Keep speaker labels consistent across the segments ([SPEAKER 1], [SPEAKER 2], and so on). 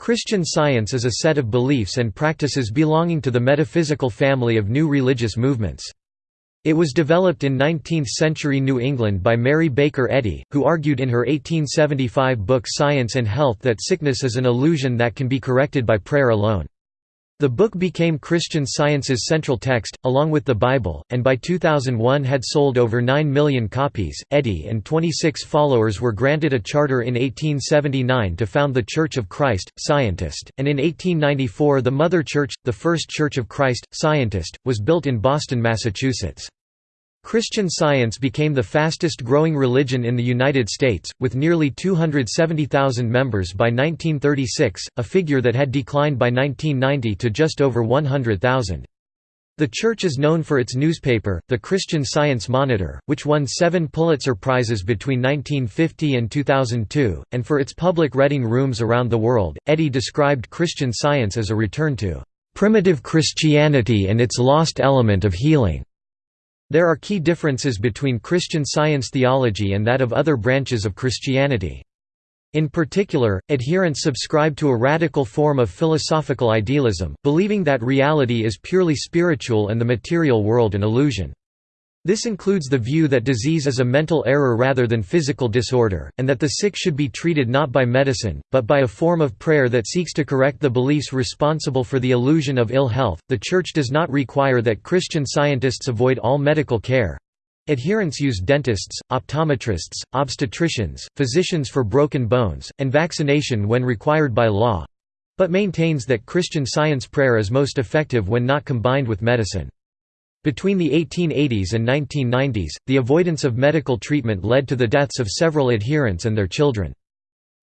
[SPEAKER 1] Christian Science is a set of beliefs and practices belonging to the metaphysical family of new religious movements. It was developed in 19th-century New England by Mary Baker Eddy, who argued in her 1875 book Science and Health that sickness is an illusion that can be corrected by prayer alone. The book became Christian Science's central text, along with the Bible, and by 2001 had sold over 9 million copies. Eddy and 26 followers were granted a charter in 1879 to found the Church of Christ, Scientist, and in 1894 the Mother Church, the First Church of Christ, Scientist, was built in Boston, Massachusetts. Christian Science became the fastest growing religion in the United States, with nearly 270,000 members by 1936, a figure that had declined by 1990 to just over 100,000. The church is known for its newspaper, the Christian Science Monitor, which won seven Pulitzer Prizes between 1950 and 2002, and for its public reading rooms around the world. Eddy described Christian Science as a return to primitive Christianity and its lost element of healing. There are key differences between Christian Science theology and that of other branches of Christianity. In particular, adherents subscribe to a radical form of philosophical idealism, believing that reality is purely spiritual and the material world an illusion. This includes the view that disease is a mental error rather than physical disorder, and that the sick should be treated not by medicine, but by a form of prayer that seeks to correct the beliefs responsible for the illusion of ill health. The Church does not require that Christian scientists avoid all medical care. Adherents use dentists, optometrists, obstetricians, physicians for broken bones, and vaccination when required by law but maintains that Christian science prayer is most effective when not combined with medicine. Between the 1880s and 1990s, the avoidance of medical treatment led to the deaths of several adherents and their children.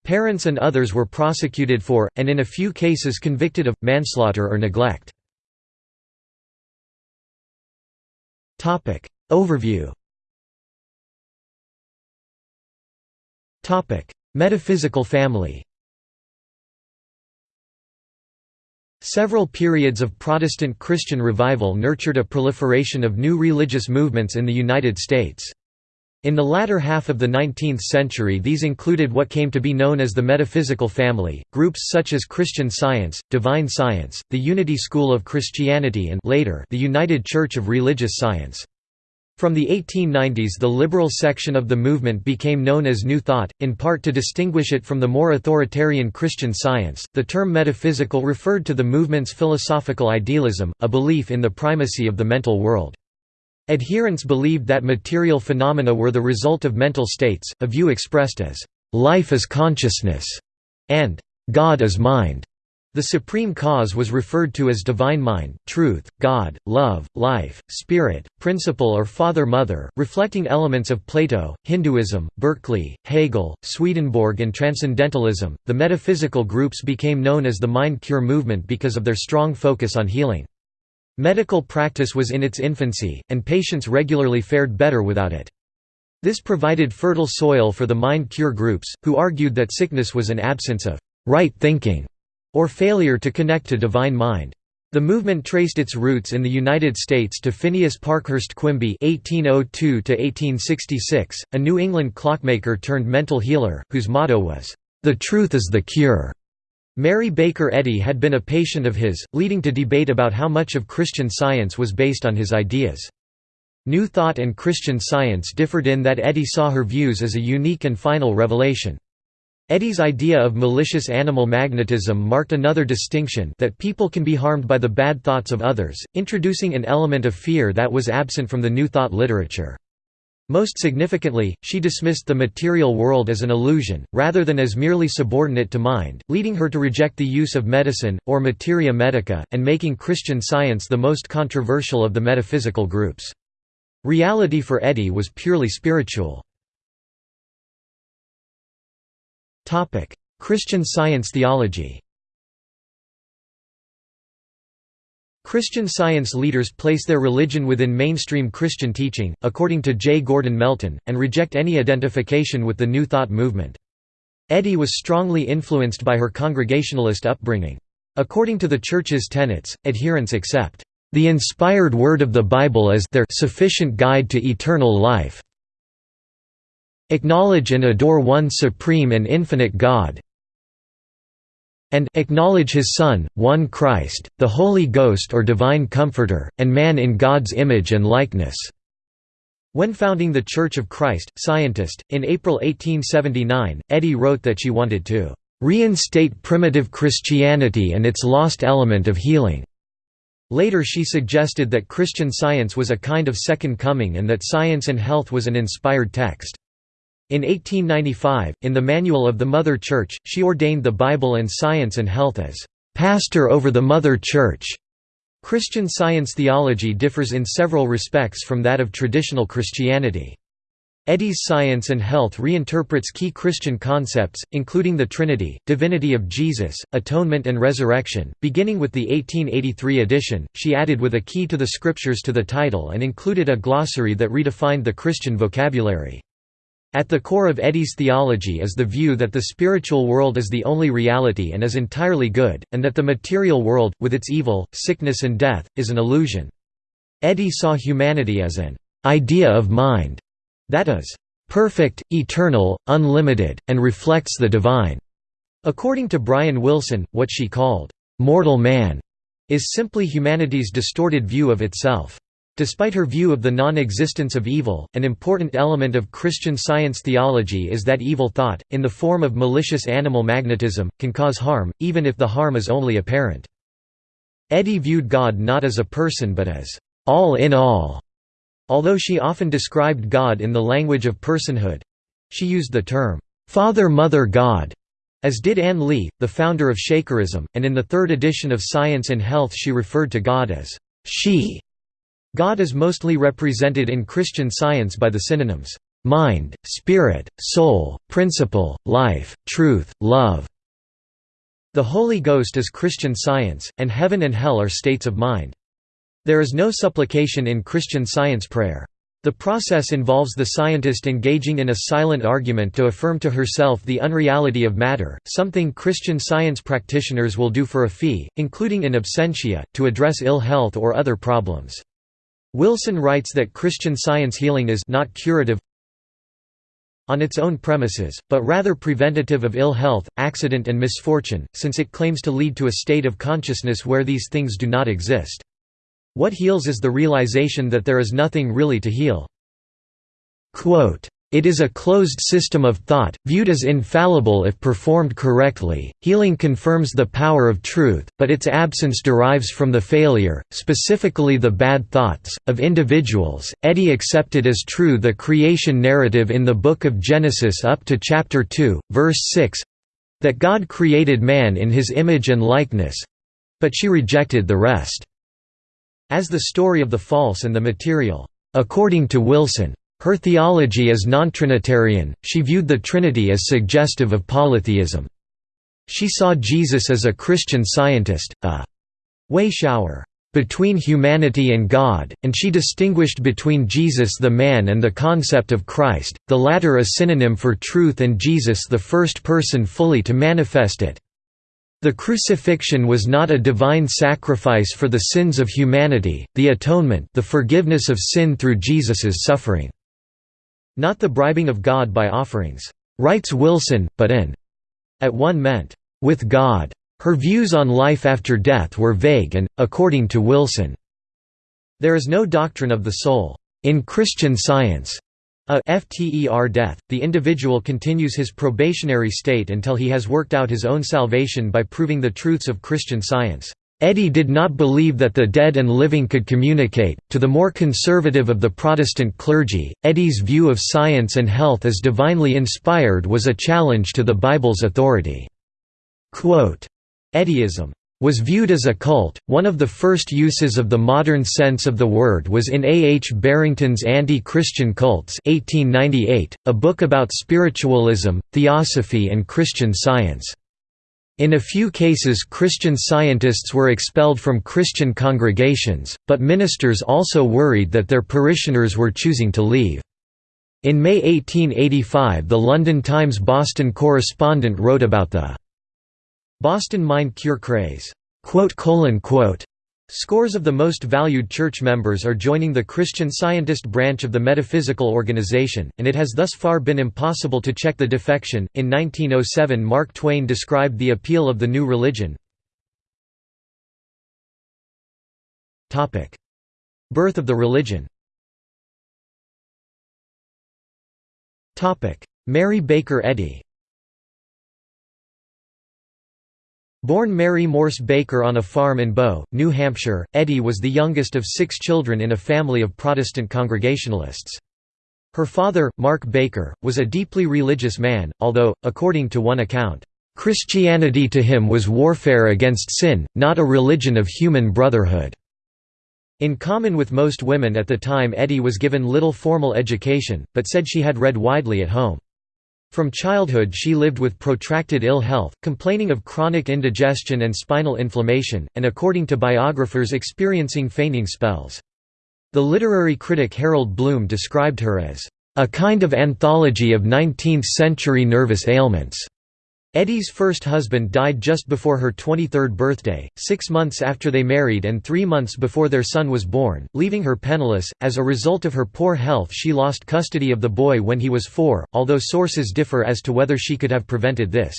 [SPEAKER 1] Parents and others were prosecuted for, and in a few cases convicted of, manslaughter or neglect. Overview Metaphysical family Several periods of Protestant Christian revival nurtured a proliferation of new religious movements in the United States. In the latter half of the 19th century these included what came to be known as the metaphysical family, groups such as Christian Science, Divine Science, the Unity School of Christianity and later the United Church of Religious Science. From the 1890s the liberal section of the movement became known as New Thought, in part to distinguish it from the more authoritarian Christian Science. The term metaphysical referred to the movement's philosophical idealism, a belief in the primacy of the mental world. Adherents believed that material phenomena were the result of mental states, a view expressed as, "...life is consciousness", and "...God is mind". The supreme cause was referred to as divine mind, truth, God, love, life, spirit, principle or father-mother, reflecting elements of Plato, Hinduism, Berkeley, Hegel, Swedenborg and Transcendentalism. The metaphysical groups became known as the mind cure movement because of their strong focus on healing. Medical practice was in its infancy, and patients regularly fared better without it. This provided fertile soil for the mind cure groups, who argued that sickness was an absence of right thinking or failure to connect to divine mind. The movement traced its roots in the United States to Phineas Parkhurst Quimby (1802–1866), a New England clockmaker turned mental healer, whose motto was, "The truth is the cure." Mary Baker Eddy had been a patient of his, leading to debate about how much of Christian Science was based on his ideas. New Thought and Christian Science differed in that Eddy saw her views as a unique and final revelation. Eddy's idea of malicious animal magnetism marked another distinction that people can be harmed by the bad thoughts of others, introducing an element of fear that was absent from the New Thought literature. Most significantly, she dismissed the material world as an illusion, rather than as merely subordinate to mind, leading her to reject the use of medicine, or materia medica, and making Christian science the most controversial of the metaphysical groups. Reality for Eddy was purely spiritual. Topic: Christian Science theology. Christian Science leaders place their religion within mainstream Christian teaching, according to J. Gordon Melton, and reject any identification with the New Thought movement. Eddy was strongly influenced by her Congregationalist upbringing. According to the Church's tenets, adherents accept the inspired word of the Bible as their sufficient guide to eternal life, Acknowledge and adore one supreme and infinite God and acknowledge his Son, one Christ, the Holy Ghost or Divine Comforter, and man in God's image and likeness." When founding the Church of Christ, Scientist, in April 1879, Eddy wrote that she wanted to "...reinstate primitive Christianity and its lost element of healing." Later she suggested that Christian Science was a kind of second coming and that Science and Health was an inspired text. In 1895, in the Manual of the Mother Church, she ordained the Bible and Science and Health as "...pastor over the Mother Church." Christian Science theology differs in several respects from that of traditional Christianity. Eddy's Science and Health reinterprets key Christian concepts, including the Trinity, divinity of Jesus, atonement and resurrection. Beginning with the 1883 edition, she added with a key to the scriptures to the title and included a glossary that redefined the Christian vocabulary. At the core of Eddy's theology is the view that the spiritual world is the only reality and is entirely good, and that the material world, with its evil, sickness and death, is an illusion. Eddy saw humanity as an idea of mind that is, perfect, eternal, unlimited, and reflects the divine. According to Bryan Wilson, what she called, mortal man, is simply humanity's distorted view of itself. Despite her view of the non-existence of evil, an important element of Christian science theology is that evil thought, in the form of malicious animal magnetism, can cause harm, even if the harm is only apparent. Eddy viewed God not as a person but as all in all, Although she often described God in the language of personhood—she used the term, "'Father Mother God' as did Ann Lee, the founder of Shakerism, and in the third edition of Science and Health she referred to God as she. God is mostly represented in Christian Science by the synonyms, mind, spirit, soul, principle, life, truth, love. The Holy Ghost is Christian Science, and heaven and hell are states of mind. There is no supplication in Christian Science prayer. The process involves the scientist engaging in a silent argument to affirm to herself the unreality of matter, something Christian Science practitioners will do for a fee, including in absentia, to address ill health or other problems. Wilson writes that Christian Science healing is not curative on its own premises, but rather preventative of ill health, accident and misfortune, since it claims to lead to a state of consciousness where these things do not exist. What heals is the realization that there is nothing really to heal. Quote, it is a closed system of thought, viewed as infallible if performed correctly. Healing confirms the power of truth, but its absence derives from the failure, specifically the bad thoughts, of individuals. Eddy accepted as true the creation narrative in the Book of Genesis up to chapter 2, verse 6 that God created man in his image and likeness but she rejected the rest as the story of the false and the material. According to Wilson, her theology is non-Trinitarian, she viewed the Trinity as suggestive of polytheism. She saw Jesus as a Christian scientist, a way shower between humanity and God, and she distinguished between Jesus the man and the concept of Christ, the latter a synonym for truth and Jesus the first person fully to manifest it. The crucifixion was not a divine sacrifice for the sins of humanity, the atonement the forgiveness of sin through Jesus's suffering. Not the bribing of God by offerings, writes Wilson, but an at one meant, with God. Her views on life after death were vague and, according to Wilson, there is no doctrine of the soul. In Christian Science, a FTER death, the individual continues his probationary state until he has worked out his own salvation by proving the truths of Christian science. Eddy did not believe that the dead and living could communicate. To the more conservative of the Protestant clergy, Eddy's view of science and health as divinely inspired was a challenge to the Bible's authority. Eddyism was viewed as a cult. One of the first uses of the modern sense of the word was in A. H. Barrington's Anti-Christian Cults 1898, a book about spiritualism, theosophy and Christian science. In a few cases Christian scientists were expelled from Christian congregations, but ministers also worried that their parishioners were choosing to leave. In May 1885 the London Times Boston correspondent wrote about the Boston Mind Cure craze. Scores of the most valued church members are joining the Christian Scientist branch of the metaphysical organization, and it has thus far been impossible to check the defection. In 1907, Mark Twain described the appeal of the new religion. Topic: Birth of the religion. Topic: Mary Baker Eddy. Born Mary Morse Baker on a farm in Bow, New Hampshire, Eddy was the youngest of six children in a family of Protestant Congregationalists. Her father, Mark Baker, was a deeply religious man, although, according to one account, "...Christianity to him was warfare against sin, not a religion of human brotherhood." In common with most women at the time Eddy was given little formal education, but said she had read widely at home. From childhood she lived with protracted ill health, complaining of chronic indigestion and spinal inflammation, and according to biographers experiencing fainting spells. The literary critic Harold Bloom described her as, "...a kind of anthology of 19th-century nervous ailments." Eddy's first husband died just before her 23rd birthday, six months after they married and three months before their son was born, leaving her penniless. As a result of her poor health, she lost custody of the boy when he was four, although sources differ as to whether she could have prevented this.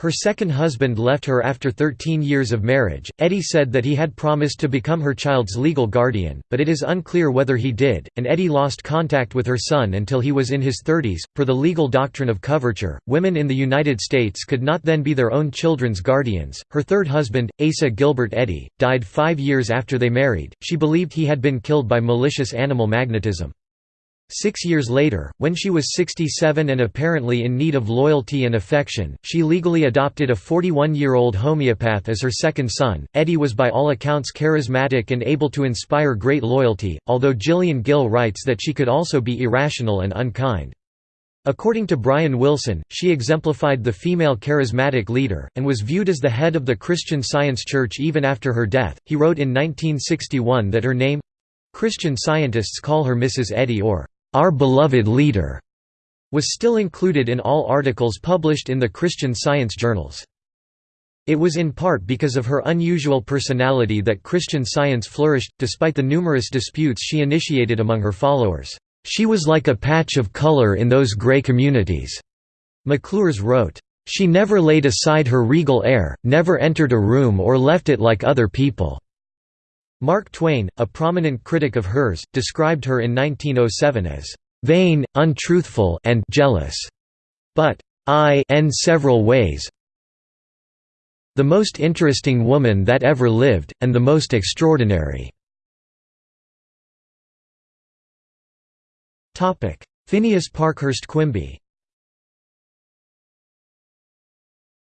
[SPEAKER 1] Her second husband left her after 13 years of marriage. Eddy said that he had promised to become her child's legal guardian, but it is unclear whether he did, and Eddy lost contact with her son until he was in his 30s. Per the legal doctrine of coverture, women in the United States could not then be their own children's guardians. Her third husband, Asa Gilbert Eddy, died five years after they married. She believed he had been killed by malicious animal magnetism. Six years later, when she was 67 and apparently in need of loyalty and affection, she legally adopted a 41-year-old homeopath as her second son. Eddy was by all accounts charismatic and able to inspire great loyalty, although Gillian Gill writes that she could also be irrational and unkind. According to Bryan Wilson, she exemplified the female charismatic leader, and was viewed as the head of the Christian Science Church even after her death. He wrote in 1961 that her name Christian scientists call her Mrs. Eddy or our beloved leader, was still included in all articles published in the Christian Science journals. It was in part because of her unusual personality that Christian Science flourished, despite the numerous disputes she initiated among her followers. She was like a patch of color in those gray communities. McClures wrote, She never laid aside her regal air, never entered a room or left it like other people. Mark Twain, a prominent critic of hers, described her in 1907 as vain, untruthful and jealous, but I in several ways the most interesting woman that ever lived, and the most extraordinary." Phineas Parkhurst Quimby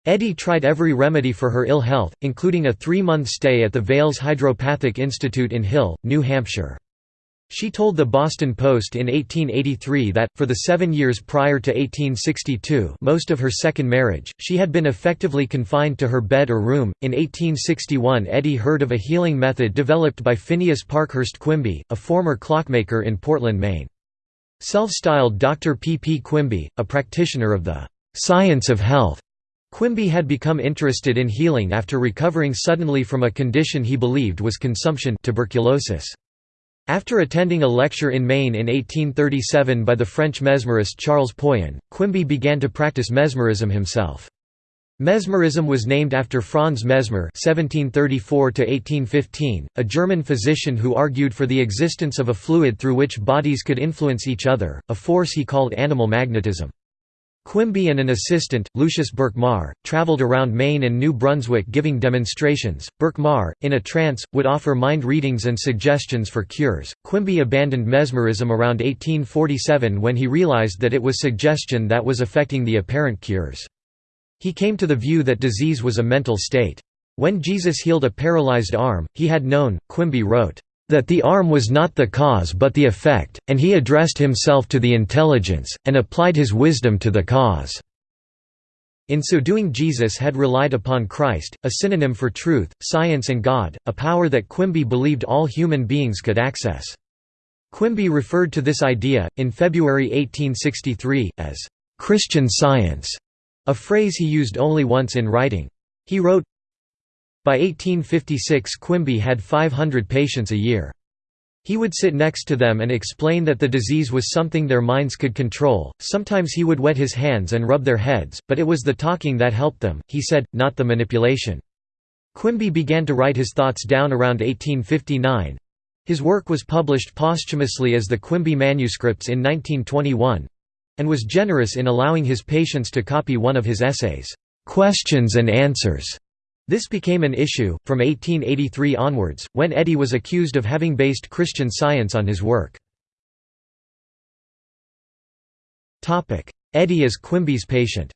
[SPEAKER 1] Eddy tried every remedy for her ill health, including a three-month stay at the Vail's Hydropathic Institute in Hill, New Hampshire. She told the Boston Post in 1883 that, for the seven years prior to 1862 most of her second marriage, she had been effectively confined to her bed or room. In 1861 Eddy heard of a healing method developed by Phineas Parkhurst Quimby, a former clockmaker in Portland, Maine. Self-styled Dr. P. P. Quimby, a practitioner of the "'science of health' Quimby had become interested in healing after recovering suddenly from a condition he believed was consumption tuberculosis. After attending a lecture in Maine in 1837 by the French mesmerist Charles Poyen, Quimby began to practice mesmerism himself. Mesmerism was named after Franz Mesmer (1734–1815), a German physician who argued for the existence of a fluid through which bodies could influence each other, a force he called animal magnetism. Quimby and an assistant, Lucius Burkmar, traveled around Maine and New Brunswick giving demonstrations. Burkmar, in a trance, would offer mind readings and suggestions for cures. Quimby abandoned mesmerism around 1847 when he realized that it was suggestion that was affecting the apparent cures. He came to the view that disease was a mental state. When Jesus healed a paralyzed arm, he had known, Quimby wrote, that the arm was not the cause but the effect, and he addressed himself to the intelligence, and applied his wisdom to the cause." In so doing Jesus had relied upon Christ, a synonym for truth, science and God, a power that Quimby believed all human beings could access. Quimby referred to this idea, in February 1863, as "'Christian Science", a phrase he used only once in writing. He wrote, By 1856 Quimby had 500 patients a year. He would sit next to them and explain that the disease was something their minds could control. Sometimes he would wet his hands and rub their heads, but it was the talking that helped them, he said, not the manipulation. Quimby began to write his thoughts down around 1859. His work was published posthumously as the Quimby Manuscripts in 1921 and was generous in allowing his patients to copy one of his essays, Questions and Answers. This became an issue, from 1883 onwards, when Eddy was accused of having based Christian Science on his work. Eddy as Quimby's patient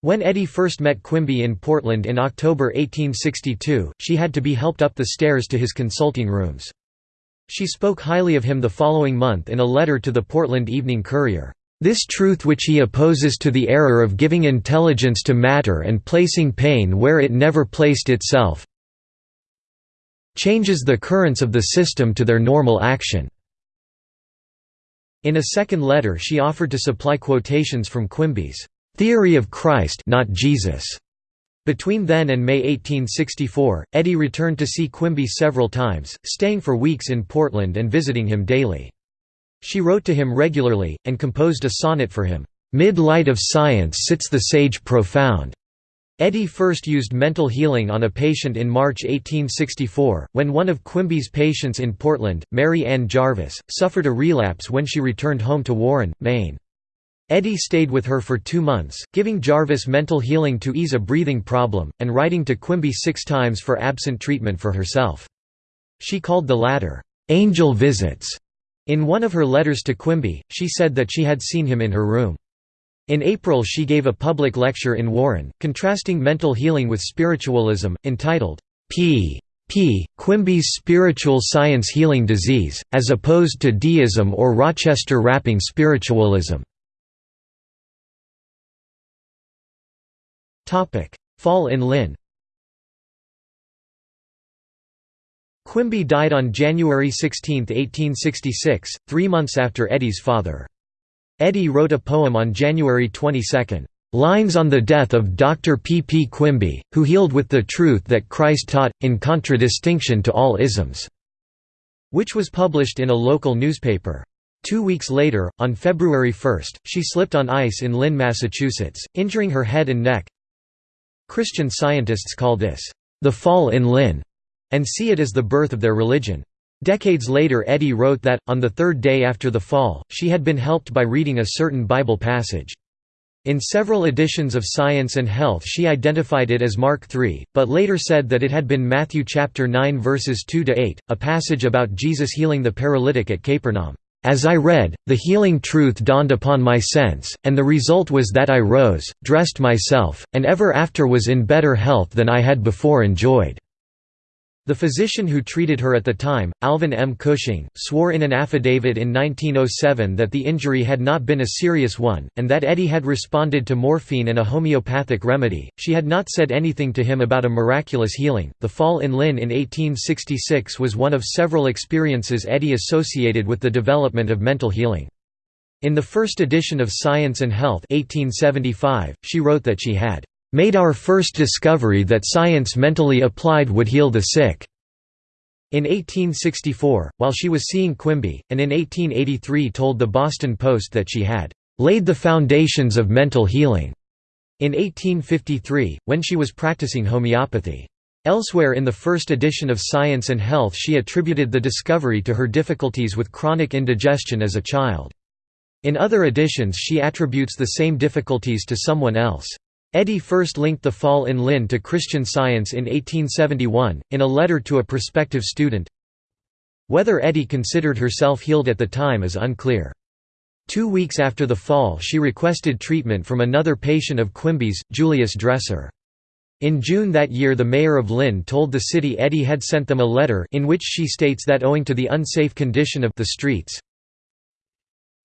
[SPEAKER 1] When Eddy first met Quimby in Portland in October 1862, she had to be helped up the stairs to his consulting rooms. She spoke highly of him the following month in a letter to the Portland Evening Courier. This truth which he opposes to the error of giving intelligence to matter and placing pain where it never placed itself changes the currents of the system to their normal action." In a second letter she offered to supply quotations from Quimby's "'Theory of Christ not Jesus' Between then and May 1864, Eddy returned to see Quimby several times, staying for weeks in Portland and visiting him daily. She wrote to him regularly, and composed a sonnet for him, "'Mid-light of science sits the sage profound'". Eddy first used mental healing on a patient in March 1864, when one of Quimby's patients in Portland, Mary Ann Jarvis, suffered a relapse when she returned home to Warren, Maine. Eddy stayed with her for two months, giving Jarvis mental healing to ease a breathing problem, and writing to Quimby six times for absent treatment for herself. She called the latter, "'angel visits' In one of her letters to Quimby, she said that she had seen him in her room. In April she gave a public lecture in Warren, contrasting mental healing with spiritualism, entitled, P. P. Quimby's Spiritual Science Healing Disease, as opposed to deism or Rochester rapping spiritualism. Fall in Lynn Quimby died on January 16, 1866, three months after Eddy's father. Eddy wrote a poem on January 22, "'Lines on the Death of Dr. P. P. Quimby, who healed with the truth that Christ taught, in contradistinction to all isms", which was published in a local newspaper. Two weeks later, on February 1, she slipped on ice in Lynn, Massachusetts, injuring her head and neck. Christian scientists call this, "'the fall in Lynn' and see it as the birth of their religion. Decades later Eddy wrote that, on the third day after the fall, she had been helped by reading a certain Bible passage. In several editions of Science and Health she identified it as Mark 3, but later said that it had been Matthew chapter 9 verses 2 to 8, a passage about Jesus healing the paralytic at Capernaum. As I read, the healing truth dawned upon my sense, and the result was that I rose, dressed myself, and ever after was in better health than I had before enjoyed. The physician who treated her at the time, Alvin M. Cushing, swore in an affidavit in 1907 that the injury had not been a serious one, and that Eddy had responded to morphine and a homeopathic remedy. She had not said anything to him about a miraculous healing. The fall in Lynn in 1866 was one of several experiences Eddy associated with the development of mental healing. In the first edition of Science and Health 1875, she wrote that she had made our first discovery that science mentally applied would heal the sick." In 1864, while she was seeing Quimby, and in 1883 told the Boston Post that she had "...laid the foundations of mental healing." In 1853, when she was practicing homeopathy. Elsewhere in the first edition of Science and Health she attributed the discovery to her difficulties with chronic indigestion as a child. In other editions she attributes the same difficulties to someone else. Eddy first linked the fall in Lynn to Christian Science in 1871, in a letter to a prospective student. Whether Eddy considered herself healed at the time is unclear. Two weeks after the fall she requested treatment from another patient of Quimby's, Julius Dresser. In June that year the mayor of Lynn told the city Eddy had sent them a letter in which she states that owing to the unsafe condition of the streets,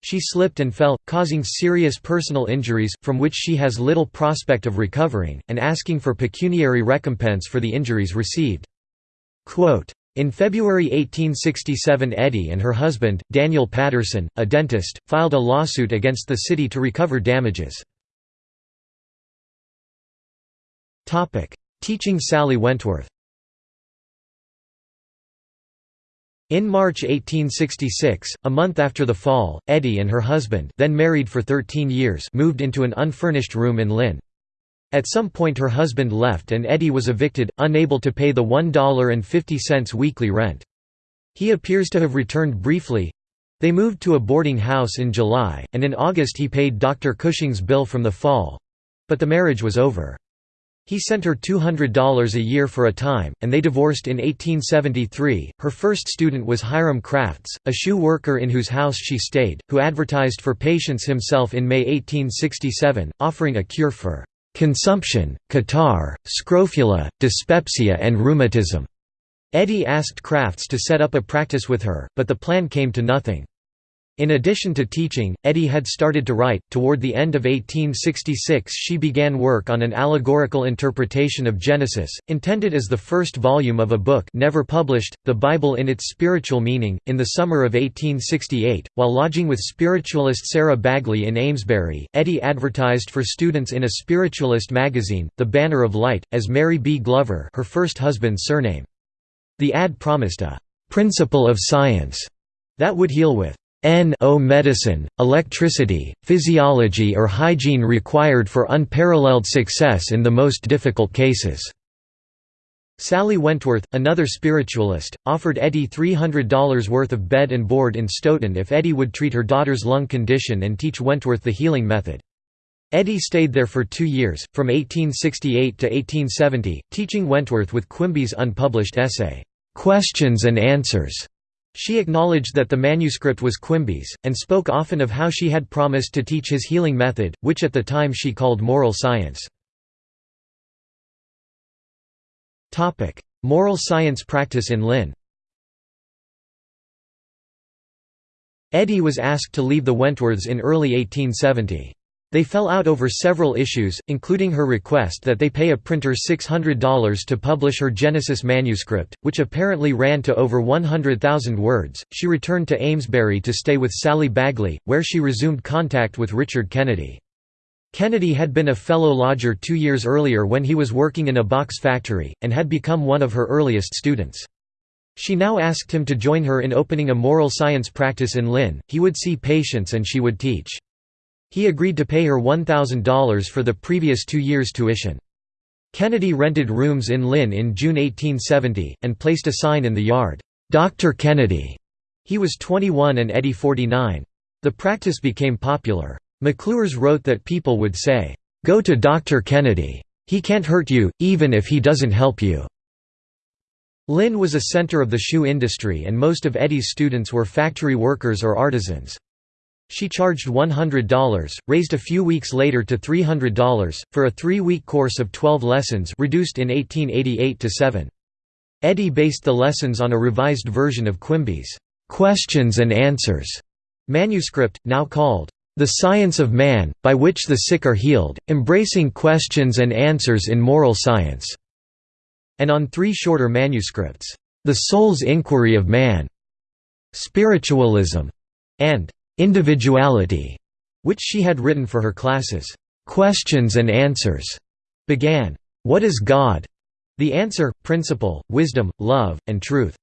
[SPEAKER 1] she slipped and fell, causing serious personal injuries, from which she has little prospect of recovering, and asking for pecuniary recompense for the injuries received. Quote, in February 1867 Eddy and her husband, Daniel Patterson, a dentist, filed a lawsuit against the city to recover damages. Teaching Sally Wentworth In March 1866, a month after the fall, Eddy and her husband then married for 13 years moved into an unfurnished room in Lynn. At some point her husband left and Eddy was evicted, unable to pay the $1.50 weekly rent. He appears to have returned briefly. They moved to a boarding house in July, and in August he paid Dr. Cushing's bill from the fall—but the marriage was over. He sent her $200 a year for a time, and they divorced in 1873. Her first student was Hiram Crafts, a shoe worker in whose house she stayed, who advertised for patients himself in May 1867, offering a cure for consumption, catarrh, scrofula, dyspepsia and rheumatism. Eddy asked Crafts to set up a practice with her, but the plan came to nothing. In addition to teaching, Eddy had started to write. Toward the end of 1866, she began work on an allegorical interpretation of Genesis, intended as the first volume of a book never published, The Bible in its Spiritual Meaning. In the summer of 1868, while lodging with spiritualist Sarah Bagley in Amesbury, Eddy advertised for students in a spiritualist magazine, The Banner of Light, as Mary B. Glover, her first husband's surname. The ad promised a principle of science that would heal with N.O. medicine, electricity, physiology or hygiene required for unparalleled success in the most difficult cases." Sally Wentworth, another spiritualist, offered Eddy $300 worth of bed and board in Stoughton if Eddy would treat her daughter's lung condition and teach Wentworth the healing method. Eddy stayed there for two years, from 1868 to 1870, teaching Wentworth with Quimby's unpublished essay, "'Questions and Answers' She acknowledged that the manuscript was Quimby's, and spoke often of how she had promised to teach his healing method, which at the time she called moral science. Moral science practice in Lynn Eddy was asked to leave the Wentworths in early 1870. They fell out over several issues, including her request that they pay a printer $600 to publish her Genesis manuscript, which apparently ran to over 100,000 words. She returned to Amesbury to stay with Sally Bagley, where she resumed contact with Richard Kennedy. Kennedy had been a fellow lodger two years earlier when he was working in a box factory, and had become one of her earliest students. She now asked him to join her in opening a moral science practice in Lynn, he would see patients and she would teach. He agreed to pay her $1,000 for the previous two years' tuition. Kennedy rented rooms in Lynn in June 1870, and placed a sign in the yard, "'Dr. Kennedy'". He was 21 and Eddy 49. The practice became popular. McClure's wrote that people would say, "'Go to Dr. Kennedy. He can't hurt you, even if he doesn't help you." Lynn was a center of the shoe industry and most of Eddy's students were factory workers or artisans. She charged $100, raised a few weeks later to $300, for a three-week course of 12 lessons reduced in 1888 to 7. Eddy based the lessons on a revised version of Quimby's "'Questions and Answers' manuscript, now called "'The Science of Man, by which the sick are healed, embracing questions and answers in moral science' and on three shorter manuscripts, "'The Soul's Inquiry of Man' Spiritualism' and Individuality, which she had written for her classes. Questions and Answers began, What is God? The answer, principle, wisdom, love, and truth.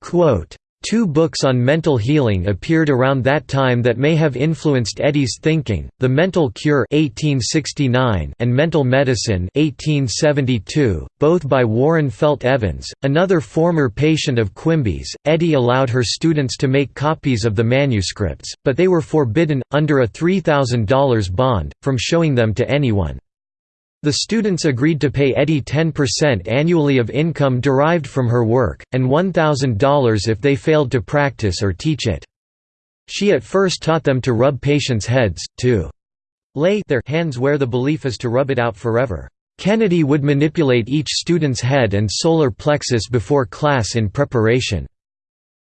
[SPEAKER 1] Quote, Two books on mental healing appeared around that time that may have influenced Eddy's thinking, The Mental Cure 1869 and Mental Medicine 1872, both by Warren Felt Evans, another former patient of Quimby's. Eddy allowed her students to make copies of the manuscripts, but they were forbidden, under a $3,000 bond, from showing them to anyone. The students agreed to pay Eddy 10% annually of income derived from her work, and $1,000 if they failed to practice or teach it. She at first taught them to rub patients' heads, to lay their hands where the belief is to rub it out forever. Kennedy would manipulate each student's head and solar plexus before class in preparation.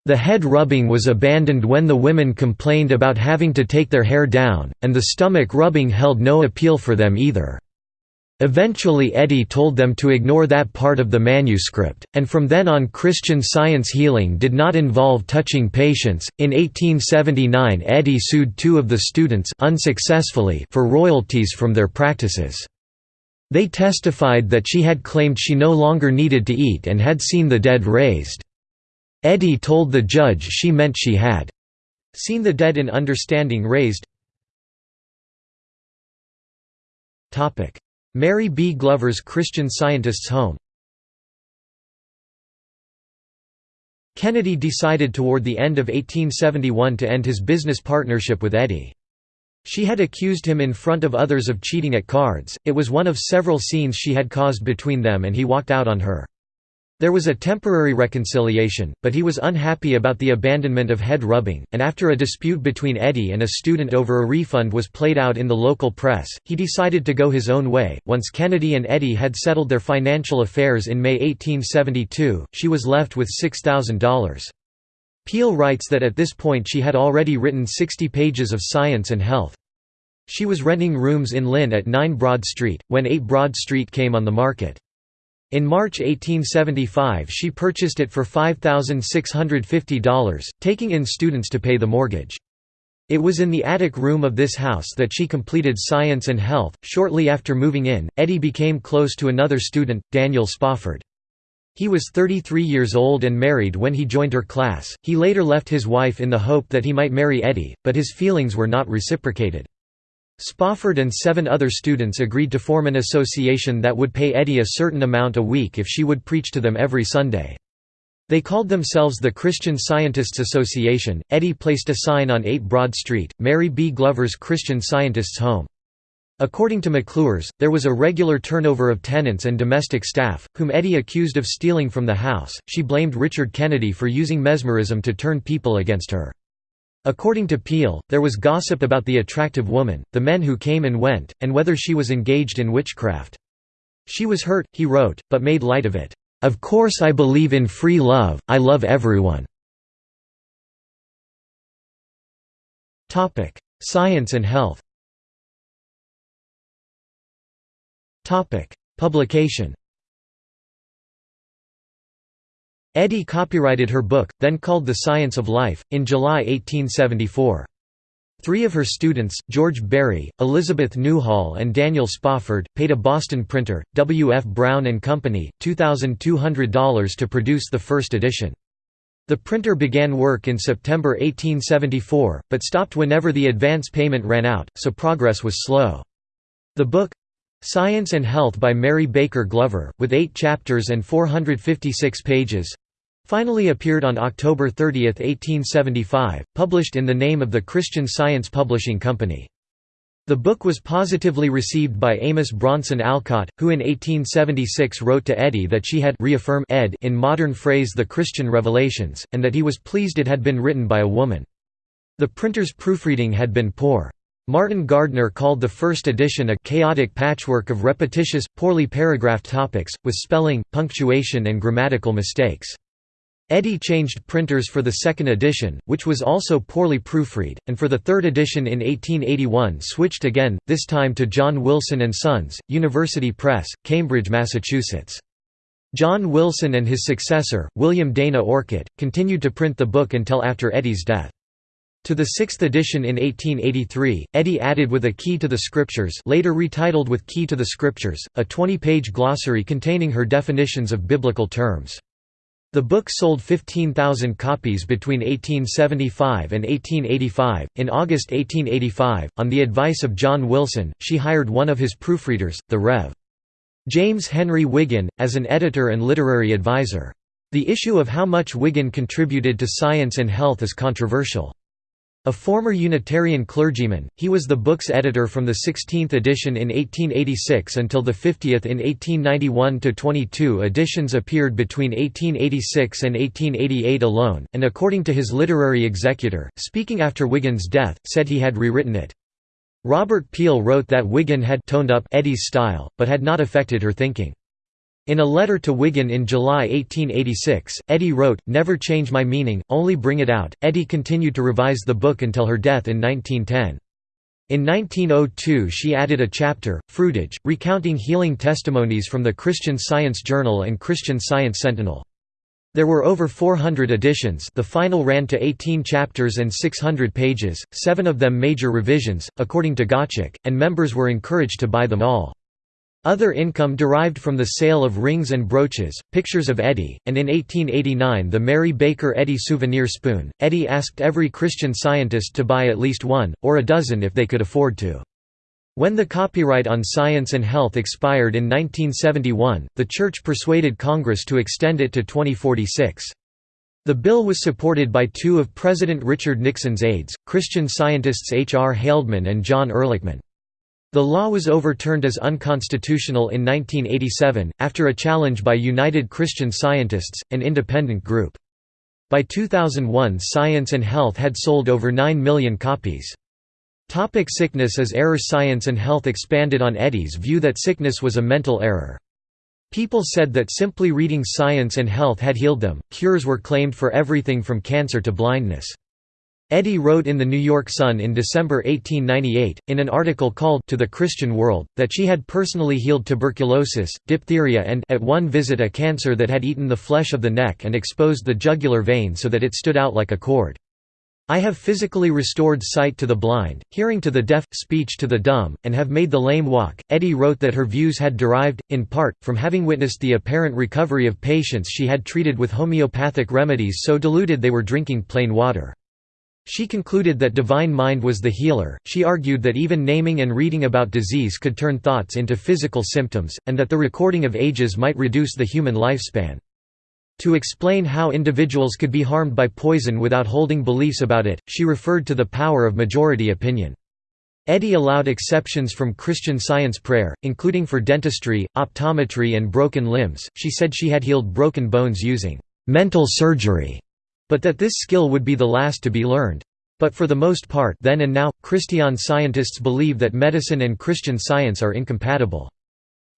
[SPEAKER 1] The head rubbing was abandoned when the women complained about having to take their hair down, and the stomach rubbing held no appeal for them either. Eventually Eddy told them to ignore that part of the manuscript, and from then on Christian science healing did not involve touching patients. In 1879 Eddy sued two of the students unsuccessfully for royalties from their practices. They testified that she had claimed she no longer needed to eat and had seen the dead raised. Eddy told the judge she meant she had seen the dead in understanding raised. Mary B. Glover's Christian Scientist's home Kennedy decided toward the end of 1871 to end his business partnership with Eddy. She had accused him in front of others of cheating at cards, it was one of several scenes she had caused between them and he walked out on her. There was a temporary reconciliation, but he was unhappy about the abandonment of head rubbing, and after a dispute between Eddy and a student over a refund was played out in the local press, he decided to go his own way. Once Kennedy and Eddy had settled their financial affairs in May 1872, she was left with $6,000. Peel writes that at this point she had already written 60 pages of science and health. She was renting rooms in Lynn at 9 Broad Street, when 8 Broad Street came on the market. In March 1875 she purchased it for $5,650, taking in students to pay the mortgage. It was in the attic room of this house that she completed Science and Health. Shortly after moving in, Eddy became close to another student, Daniel Spofford. He was 33 years old and married when he joined her class. He later left his wife in the hope that he might marry Eddy, but his feelings were not reciprocated. Spofford and seven other students agreed to form an association that would pay Eddy a certain amount a week if she would preach to them every Sunday. They called themselves the Christian Scientists Association. Eddy placed a sign on 8 Broad Street, Mary B. Glover's Christian Scientists' Home. According to McClure's, there was a regular turnover of tenants and domestic staff, whom Eddy accused of stealing from the house. She blamed Richard Kennedy for using mesmerism to turn people against her. According to Peel, there was gossip about the attractive woman, the men who came and went, and whether she was engaged in witchcraft. She was hurt, he wrote, but made light of it. Of course I believe in free love, I love everyone. Science and health Publication Eddy copyrighted her book, then called The Science of Life, in July 1874. Three of her students, George Berry, Elizabeth Newhall and Daniel Spofford, paid a Boston printer, W. F. Brown & Company, $2,200 to produce the first edition. The printer began work in September 1874, but stopped whenever the advance payment ran out, so progress was slow. The book, Science and Health by Mary Baker Glover, with eight chapters and 456 pages, Finally appeared on October 30, 1875, published in the name of the Christian Science Publishing Company. The book was positively received by Amos Bronson Alcott, who in 1876 wrote to Eddy that she had reaffirmed Ed in modern phrase the Christian revelations, and that he was pleased it had been written by a woman. The printer's proofreading had been poor. Martin Gardner called the first edition a chaotic patchwork of repetitious, poorly paragraphed topics, with spelling, punctuation and grammatical mistakes. Eddy changed printers for the second edition, which was also poorly proofread, and for the third edition in 1881 switched again, this time to John Wilson & Sons, University Press, Cambridge, Massachusetts. John Wilson and his successor, William Dana Orcutt, continued to print the book until after Eddy's death. To the sixth edition in 1883, Eddy added with a Key to the Scriptures later retitled with Key to the Scriptures, a 20-page glossary containing her definitions of biblical terms. The book sold 15,000 copies between 1875 and 1885. In August 1885, on the advice of John Wilson, she hired one of his proofreaders, the Rev. James Henry Wiggin, as an editor and literary advisor. The issue of how much Wiggin contributed to science and health is controversial. A former Unitarian clergyman, he was the book's editor from the 16th edition in 1886 until the 50th in 1891–22 editions appeared between 1886 and 1888 alone, and according to his literary executor, speaking after Wiggin's death, said he had rewritten it. Robert Peel wrote that Wiggin had toned up Eddy's style, but had not affected her thinking. In a letter to Wiggin in July 1886, Eddy wrote, Never change my meaning, only bring it out. Eddy continued to revise the book until her death in 1910. In 1902 she added a chapter, Fruitage, recounting healing testimonies from the Christian Science Journal and Christian Science Sentinel. There were over 400 editions the final ran to 18 chapters and 600 pages, seven of them major revisions, according to Gottschalk, and members were encouraged to buy them all. Other income derived from the sale of rings and brooches, pictures of Eddy, and in 1889 the Mary Baker Eddy souvenir spoon. Eddy asked every Christian scientist to buy at least one, or a dozen if they could afford to. When the copyright on science and health expired in 1971, the Church persuaded Congress to extend it to 2046. The bill was supported by two of President Richard Nixon's aides, Christian scientists H. R. Haldeman and John Ehrlichman. The law was overturned as unconstitutional in 1987, after a challenge by United Christian Scientists, an independent group. By 2001 Science and Health had sold over 9 million copies. Topic sickness As error Science and Health expanded on Eddy's view that sickness was a mental error. People said that simply reading Science and Health had healed them, cures were claimed for everything from cancer to blindness. Eddy wrote in the New York Sun in December 1898, in an article called To the Christian World, that she had personally healed tuberculosis, diphtheria and at one visit a cancer that had eaten the flesh of the neck and exposed the jugular vein so that it stood out like a cord. I have physically restored sight to the blind, hearing to the deaf, speech to the dumb, and have made the lame walk. Eddy wrote that her views had derived, in part, from having witnessed the apparent recovery of patients she had treated with homeopathic remedies so diluted they were drinking plain water. She concluded that divine mind was the healer. She argued that even naming and reading about disease could turn thoughts into physical symptoms, and that the recording of ages might reduce the human lifespan. To explain how individuals could be harmed by poison without holding beliefs about it, she referred to the power of majority opinion. Eddy allowed exceptions from Christian Science prayer, including for dentistry, optometry, and broken limbs. She said she had healed broken bones using mental surgery but that this skill would be the last to be learned. But for the most part then and now, Christian scientists believe that medicine and Christian science are incompatible.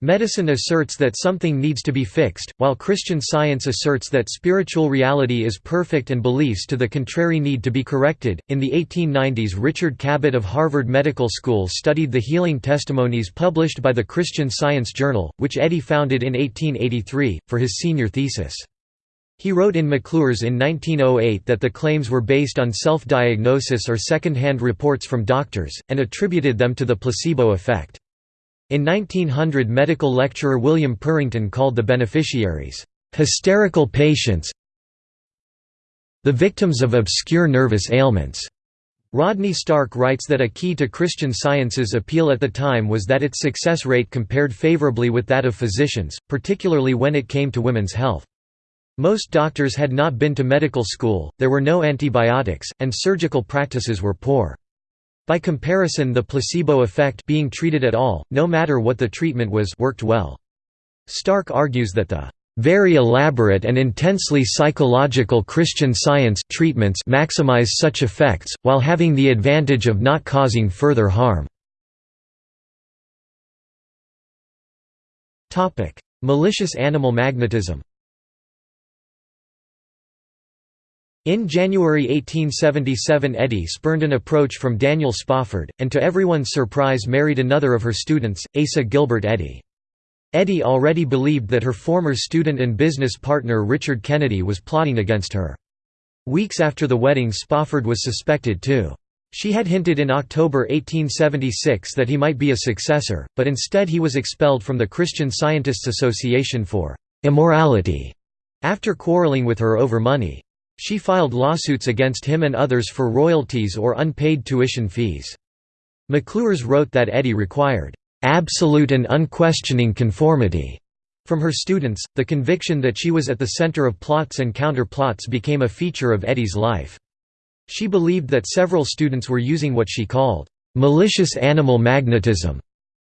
[SPEAKER 1] Medicine asserts that something needs to be fixed, while Christian science asserts that spiritual reality is perfect and beliefs to the contrary need to be corrected. In the 1890s, Richard Cabot of Harvard Medical School studied the healing testimonies published by the Christian Science Journal, which Eddy founded in 1883, for his senior thesis. He wrote in McClure's in 1908 that the claims were based on self-diagnosis or second-hand reports from doctors, and attributed them to the placebo effect. In 1900 medical lecturer William Purrington called the beneficiaries, "...hysterical patients the victims of obscure nervous ailments." Rodney Stark writes that a key to Christian Science's appeal at the time was that its success rate compared favorably with that of physicians, particularly when it came to women's health. Most doctors had not been to medical school, there were no antibiotics, and surgical practices were poor. By comparison the placebo effect being treated at all, no matter what the treatment was worked well. Stark argues that the very elaborate and intensely psychological Christian science treatments maximize such effects, while having the advantage of not causing further harm. Malicious animal magnetism In January 1877 Eddy spurned an approach from Daniel Spofford, and to everyone's surprise married another of her students, Asa Gilbert Eddy. Eddy already believed that her former student and business partner Richard Kennedy was plotting against her. Weeks after the wedding Spofford was suspected too. She had hinted in October 1876 that he might be a successor, but instead he was expelled from the Christian Scientists Association for «immorality» after quarreling with her over money. She filed lawsuits against him and others for royalties or unpaid tuition fees. McClure's wrote that Eddy required absolute and unquestioning conformity from her students. The conviction that she was at the center of plots and counter-plots became a feature of Eddy's life. She believed that several students were using what she called malicious animal magnetism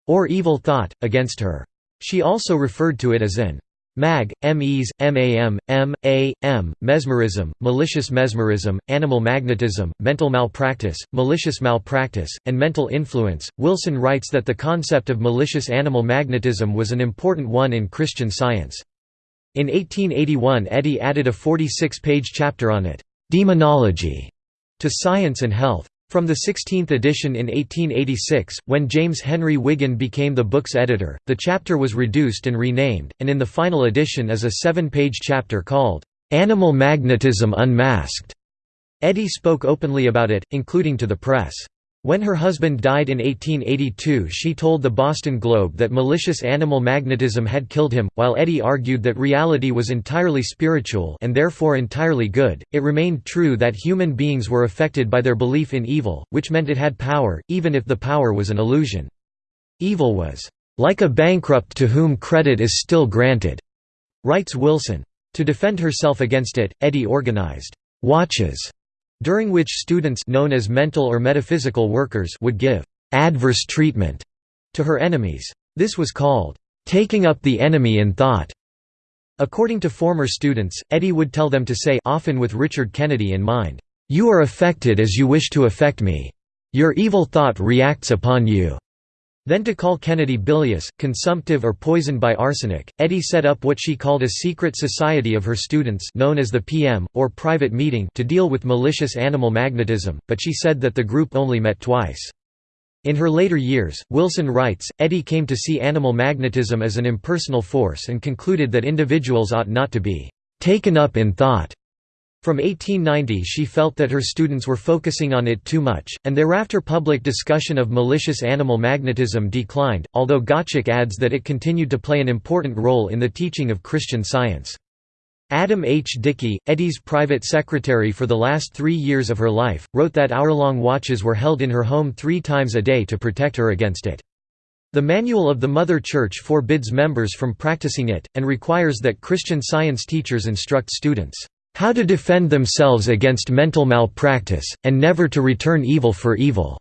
[SPEAKER 1] or evil thought against her. She also referred to it as an Mag, MEs, MAM, M, A, M, mesmerism, malicious mesmerism, animal magnetism, mental malpractice, malicious malpractice, and mental influence. Wilson writes that the concept of malicious animal magnetism was an important one in Christian science. In 1881 Eddy added a 46-page chapter on it, Demonology, to Science and Health. From the 16th edition in 1886, when James Henry Wiggin became the book's editor, the chapter was reduced and renamed, and in the final edition is a seven-page chapter called, "'Animal Magnetism Unmasked'". Eddy spoke openly about it, including to the press. When her husband died in 1882 she told the Boston Globe that malicious animal magnetism had killed him, while Eddy argued that reality was entirely spiritual and therefore entirely good. It remained true that human beings were affected by their belief in evil, which meant it had power, even if the power was an illusion. Evil was, "...like a bankrupt to whom credit is still granted," writes Wilson. To defend herself against it, Eddy organized, "...watches." during which students known as mental or metaphysical workers would give adverse treatment to her enemies. This was called taking up the enemy in thought. According to former students, Eddy would tell them to say often with Richard Kennedy in mind, "You are affected as you wish to affect me. Your evil thought reacts upon you." Then to call Kennedy bilious, consumptive or poisoned by arsenic, Eddy set up what she called a secret society of her students known as the PM, or private meeting to deal with malicious animal magnetism, but she said that the group only met twice. In her later years, Wilson writes, Eddy came to see animal magnetism as an impersonal force and concluded that individuals ought not to be «taken up in thought» From 1890 she felt that her students were focusing on it too much, and thereafter public discussion of malicious animal magnetism declined, although Gottschalk adds that it continued to play an important role in the teaching of Christian Science. Adam H. Dickey, Eddy's private secretary for the last three years of her life, wrote that hour-long watches were held in her home three times a day to protect her against it. The Manual of the Mother Church forbids members from practicing it, and requires that Christian Science teachers instruct students how to defend themselves against mental malpractice, and never to return evil for evil.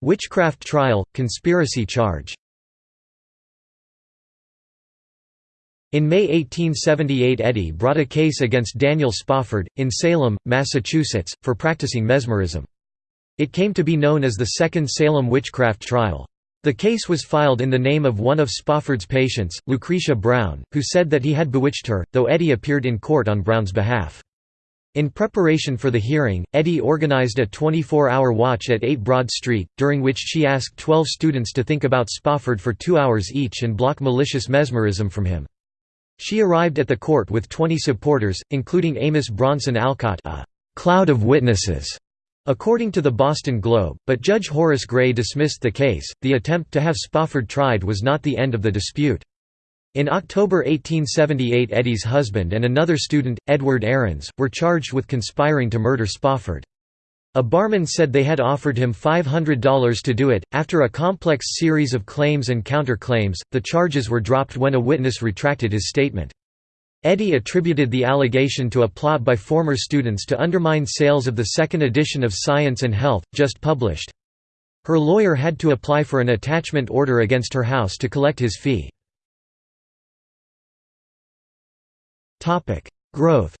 [SPEAKER 1] Witchcraft trial, conspiracy charge In May 1878 Eddy brought a case against Daniel Spofford, in Salem, Massachusetts, for practicing mesmerism. It came to be known as the Second Salem Witchcraft Trial. The case was filed in the name of one of Spofford's patients, Lucretia Brown, who said that he had bewitched her, though Eddy appeared in court on Brown's behalf. In preparation for the hearing, Eddy organized a 24-hour watch at 8 Broad Street, during which she asked 12 students to think about Spofford for two hours each and block malicious mesmerism from him. She arrived at the court with 20 supporters, including Amos Bronson Alcott a «cloud of witnesses» According to the Boston Globe, but Judge Horace Gray dismissed the case. The attempt to have Spofford tried was not the end of the dispute. In October 1878 Eddy's husband and another student, Edward Arens, were charged with conspiring to murder Spofford. A barman said they had offered him $500 to do it. After a complex series of claims and counterclaims, the charges were dropped when a witness retracted his statement. Eddy attributed the allegation to a plot by former students to undermine sales of the second edition of Science and Health, just published. Her lawyer had to apply for an attachment order against her house to collect his fee. Growth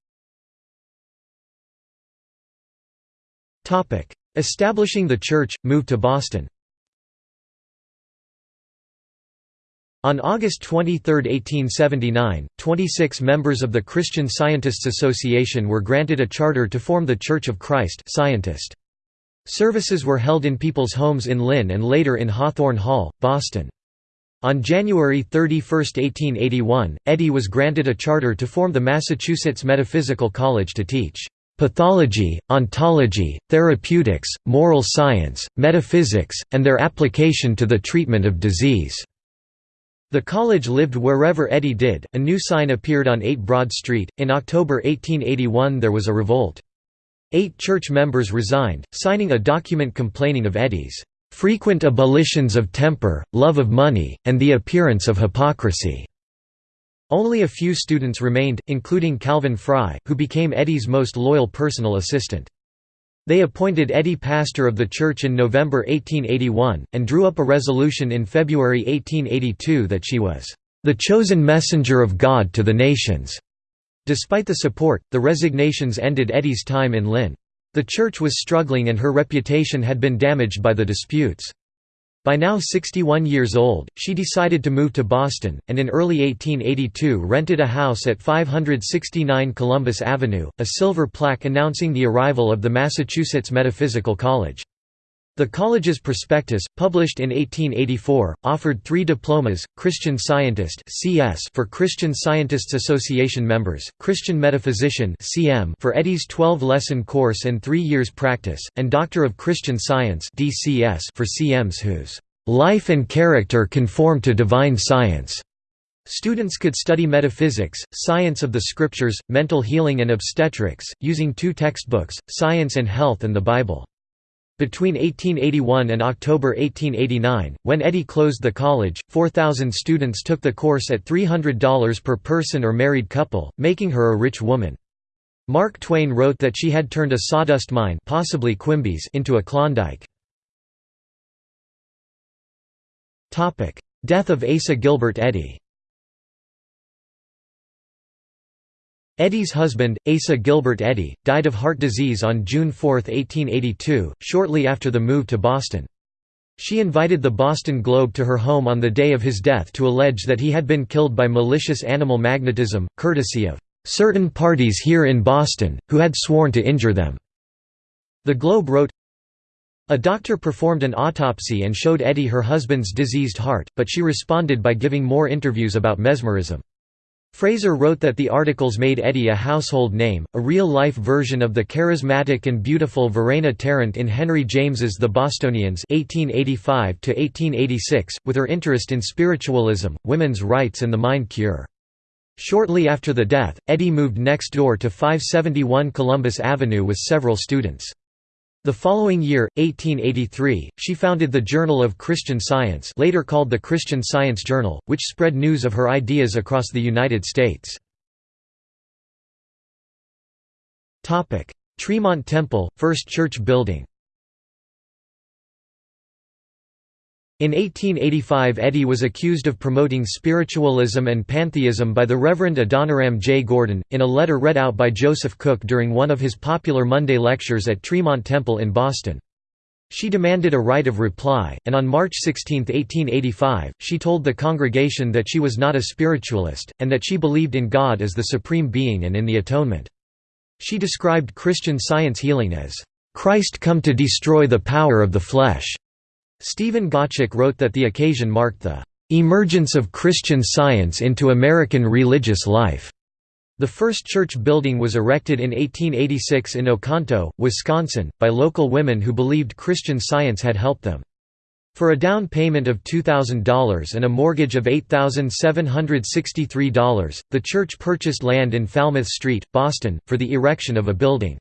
[SPEAKER 1] Establishing the church, moved to Boston On August 23, 1879, 26 members of the Christian Scientists Association were granted a charter to form the Church of Christ Scientist. Services were held in people's homes in Lynn and later in Hawthorne Hall, Boston. On January 31, 1881, Eddy was granted a charter to form the Massachusetts Metaphysical College to teach pathology, ontology, therapeutics, moral science, metaphysics, and their application to the treatment of disease. The college lived wherever Eddy did. A new sign appeared on 8 Broad Street. In October 1881, there was a revolt. Eight church members resigned, signing a document complaining of Eddy's frequent abolitions of temper, love of money, and the appearance of hypocrisy. Only a few students remained, including Calvin Fry, who became Eddy's most loyal personal assistant. They appointed Eddy pastor of the church in November 1881, and drew up a resolution in February 1882 that she was, "...the chosen messenger of God to the nations." Despite the support, the resignations ended Eddy's time in Lynn. The church was struggling and her reputation had been damaged by the disputes. By now 61 years old, she decided to move to Boston, and in early 1882 rented a house at 569 Columbus Avenue, a silver plaque announcing the arrival of the Massachusetts Metaphysical College. The college's prospectus, published in 1884, offered three diplomas, Christian Scientist for Christian Scientists Association members, Christian Metaphysician for Eddy's 12-lesson course and three years practice, and Doctor of Christian Science for CMs whose "...life and character conform to divine science." Students could study metaphysics, science of the scriptures, mental healing and obstetrics, using two textbooks, Science and Health and the Bible. Between 1881 and October 1889, when Eddy closed the college, 4,000 students took the course at $300 per person or married couple, making her a rich woman. Mark Twain wrote that she had turned a sawdust mine possibly Quimby's into a Klondike. Death of Asa Gilbert Eddy Eddy's husband, Asa Gilbert Eddy, died of heart disease on June 4, 1882, shortly after the move to Boston. She invited the Boston Globe to her home on the day of his death to allege that he had been killed by malicious animal magnetism, courtesy of "...certain parties here in Boston, who had sworn to injure them." The Globe wrote, A doctor performed an autopsy and showed Eddy her husband's diseased heart, but she responded by giving more interviews about mesmerism. Fraser wrote that the articles made Eddy a household name, a real-life version of the charismatic and beautiful Verena Tarrant in Henry James's The Bostonians 1885 with her interest in spiritualism, women's rights and the mind cure. Shortly after the death, Eddy moved next door to 571 Columbus Avenue with several students. The following year, 1883, she founded the Journal of Christian Science later called the Christian Science Journal, which spread news of her ideas across the United States. Tremont Temple, first church building In 1885 Eddy was accused of promoting spiritualism and pantheism by the Reverend Adoniram J. Gordon, in a letter read out by Joseph Cook during one of his popular Monday lectures at Tremont Temple in Boston. She demanded a right of reply, and on March 16, 1885, she told the congregation that she was not a spiritualist, and that she believed in God as the supreme being and in the atonement. She described Christian science healing as, "...Christ come to destroy the power of the flesh." Stephen Gottschalk wrote that the occasion marked the "...emergence of Christian Science into American religious life." The first church building was erected in 1886 in Oconto, Wisconsin, by local women who believed Christian Science had helped them. For a down payment of $2,000 and a mortgage of $8,763, the church purchased land in Falmouth Street, Boston, for the erection of a building.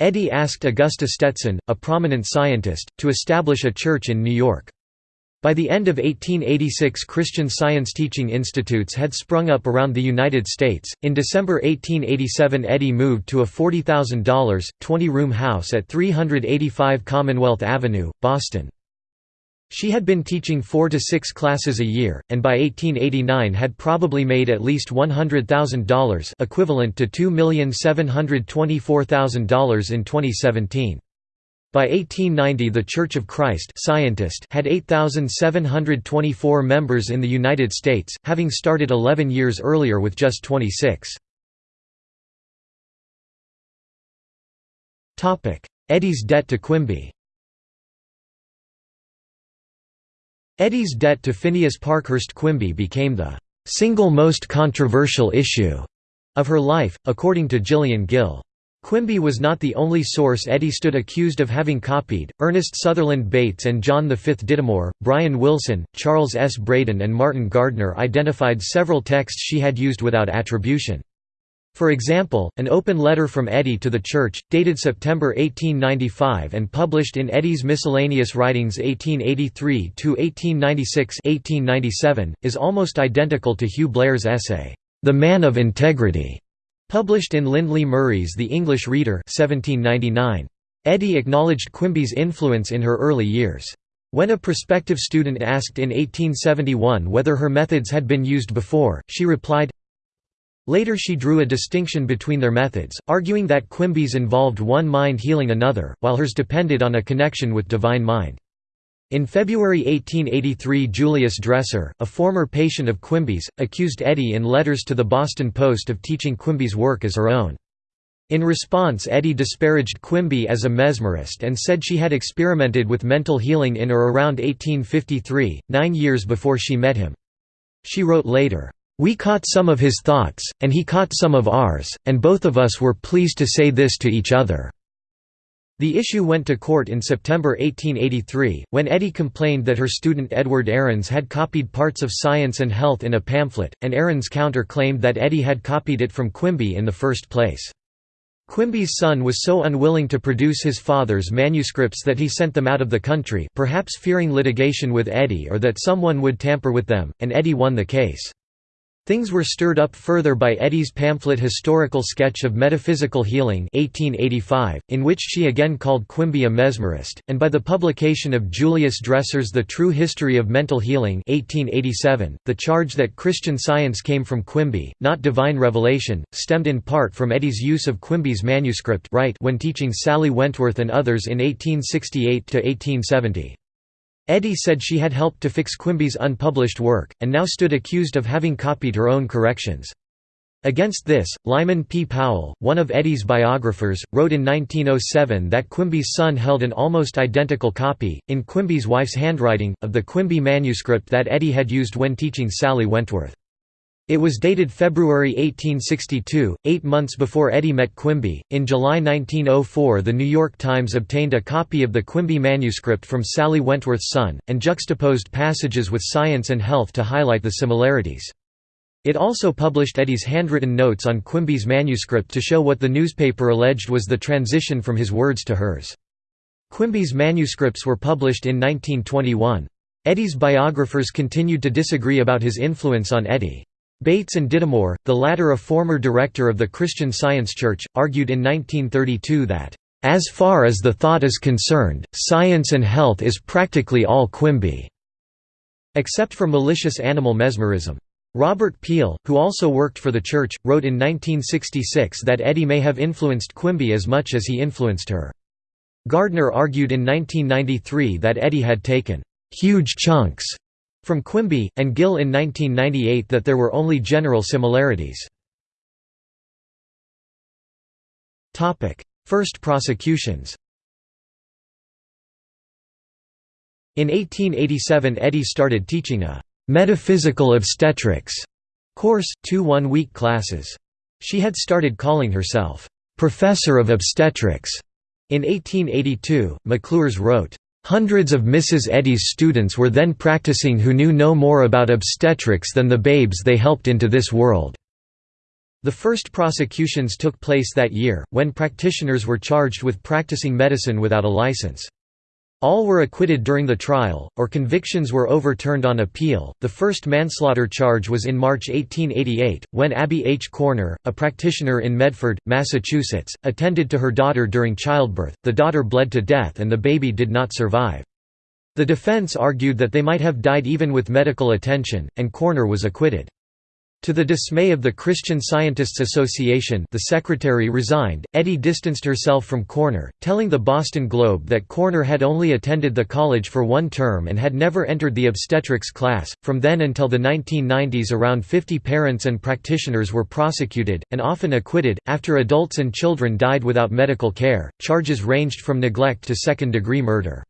[SPEAKER 1] Eddy asked Augusta Stetson, a prominent scientist, to establish a church in New York. By the end of 1886, Christian Science teaching institutes had sprung up around the United States. In December 1887, Eddy moved to a $40,000, 20 room house at 385 Commonwealth Avenue, Boston. She had been teaching four to six classes a year, and by 1889 had probably made at least $100,000 equivalent to $2,724,000 in 2017. By 1890 the Church of Christ Scientist had 8,724 members in the United States, having started 11 years earlier with just 26. Eddy's debt to Quimby Eddy's debt to Phineas Parkhurst Quimby became the single most controversial issue of her life, according to Gillian Gill. Quimby was not the only source Eddy stood accused of having copied. Ernest Sutherland Bates and John V. Dittemore, Bryan Wilson, Charles S. Braden, and Martin Gardner identified several texts she had used without attribution. For example, an open letter from Eddy to the Church, dated September 1895 and published in Eddy's Miscellaneous Writings 1883–1896 is almost identical to Hugh Blair's essay, "'The Man of Integrity' published in Lindley Murray's The English Reader 1799. Eddy acknowledged Quimby's influence in her early years. When a prospective student asked in 1871 whether her methods had been used before, she replied, Later she drew a distinction between their methods, arguing that Quimby's involved one mind healing another, while hers depended on a connection with divine mind. In February 1883 Julius Dresser, a former patient of Quimby's, accused Eddy in letters to the Boston Post of teaching Quimby's work as her own. In response Eddy disparaged Quimby as a mesmerist and said she had experimented with mental healing in or around 1853, nine years before she met him. She wrote later, "...we caught some of his thoughts, and he caught some of ours, and both of us were pleased to say this to each other." The issue went to court in September 1883, when Eddy complained that her student Edward Arens had copied parts of Science and Health in a pamphlet, and Arens counter-claimed that Eddy had copied it from Quimby in the first place. Quimby's son was so unwilling to produce his father's manuscripts that he sent them out of the country perhaps fearing litigation with Eddy or that someone would tamper with them, and Eddy won the case. Things were stirred up further by Eddy's pamphlet Historical Sketch of Metaphysical Healing 1885, in which she again called Quimby a mesmerist, and by the publication of Julius Dresser's The True History of Mental Healing 1887. .The charge that Christian Science came from Quimby, not divine revelation, stemmed in part from Eddy's use of Quimby's manuscript when teaching Sally Wentworth and others in 1868–1870. Eddy said she had helped to fix Quimby's unpublished work, and now stood accused of having copied her own corrections. Against this, Lyman P. Powell, one of Eddy's biographers, wrote in 1907 that Quimby's son held an almost identical copy, in Quimby's wife's handwriting, of the Quimby manuscript that Eddy had used when teaching Sally Wentworth. It was dated February 1862, eight months before Eddy met Quimby. In July 1904, The New York Times obtained a copy of the Quimby manuscript from Sally Wentworth's son, and juxtaposed passages with Science and Health to highlight the similarities. It also published Eddy's handwritten notes on Quimby's manuscript to show what the newspaper alleged was the transition from his words to hers. Quimby's manuscripts were published in 1921. Eddy's biographers continued to disagree about his influence on Eddy. Bates and Dittemore, the latter a former director of the Christian Science Church, argued in 1932 that, "...as far as the thought is concerned, science and health is practically all Quimby." except for malicious animal mesmerism. Robert Peel, who also worked for the church, wrote in 1966 that Eddy may have influenced Quimby as much as he influenced her. Gardner argued in 1993 that Eddy had taken huge chunks from Quimby, and Gill in 1998 that there were only general similarities. First prosecutions In 1887 Eddy started teaching a «metaphysical obstetrics» course, two one-week classes. She had started calling herself «professor of obstetrics». In 1882, McClure's wrote, Hundreds of Mrs. Eddy's students were then practicing who knew no more about obstetrics than the babes they helped into this world. The first prosecutions took place that year, when practitioners were charged with practicing medicine without a license. All were acquitted during the trial, or convictions were overturned on appeal. The first manslaughter charge was in March 1888, when Abby H. Corner, a practitioner in Medford, Massachusetts, attended to her daughter during childbirth. The daughter bled to death and the baby did not survive. The defense argued that they might have died even with medical attention, and Corner was acquitted. To the dismay of the Christian Scientists Association the secretary resigned, Eddy distanced herself from Corner, telling the Boston Globe that Corner had only attended the college for one term and had never entered the obstetrics class. From then until the 1990s around 50 parents and practitioners were prosecuted, and often acquitted, after adults and children died without medical care. Charges ranged from neglect to second-degree murder.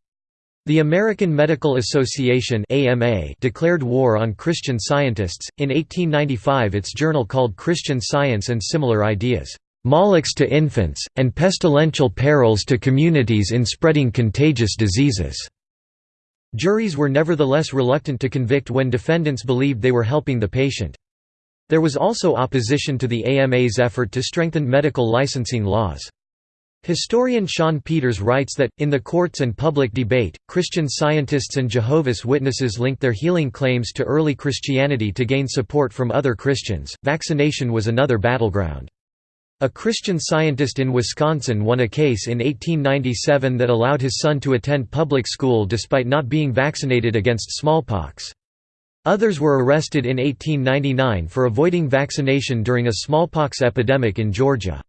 [SPEAKER 1] The American Medical Association (AMA) declared war on Christian scientists. In 1895, its journal called Christian Science and Similar Ideas, "Molochs to infants and pestilential perils to communities in spreading contagious diseases." Juries were nevertheless reluctant to convict when defendants believed they were helping the patient. There was also opposition to the AMA's effort to strengthen medical licensing laws. Historian Shawn Peters writes that, in the courts and public debate, Christian scientists and Jehovah's Witnesses linked their healing claims to early Christianity to gain support from other Christians. Vaccination was another battleground. A Christian scientist in Wisconsin won a case in 1897 that allowed his son to attend public school despite not being vaccinated against smallpox. Others were arrested in 1899 for avoiding vaccination during a smallpox epidemic in Georgia.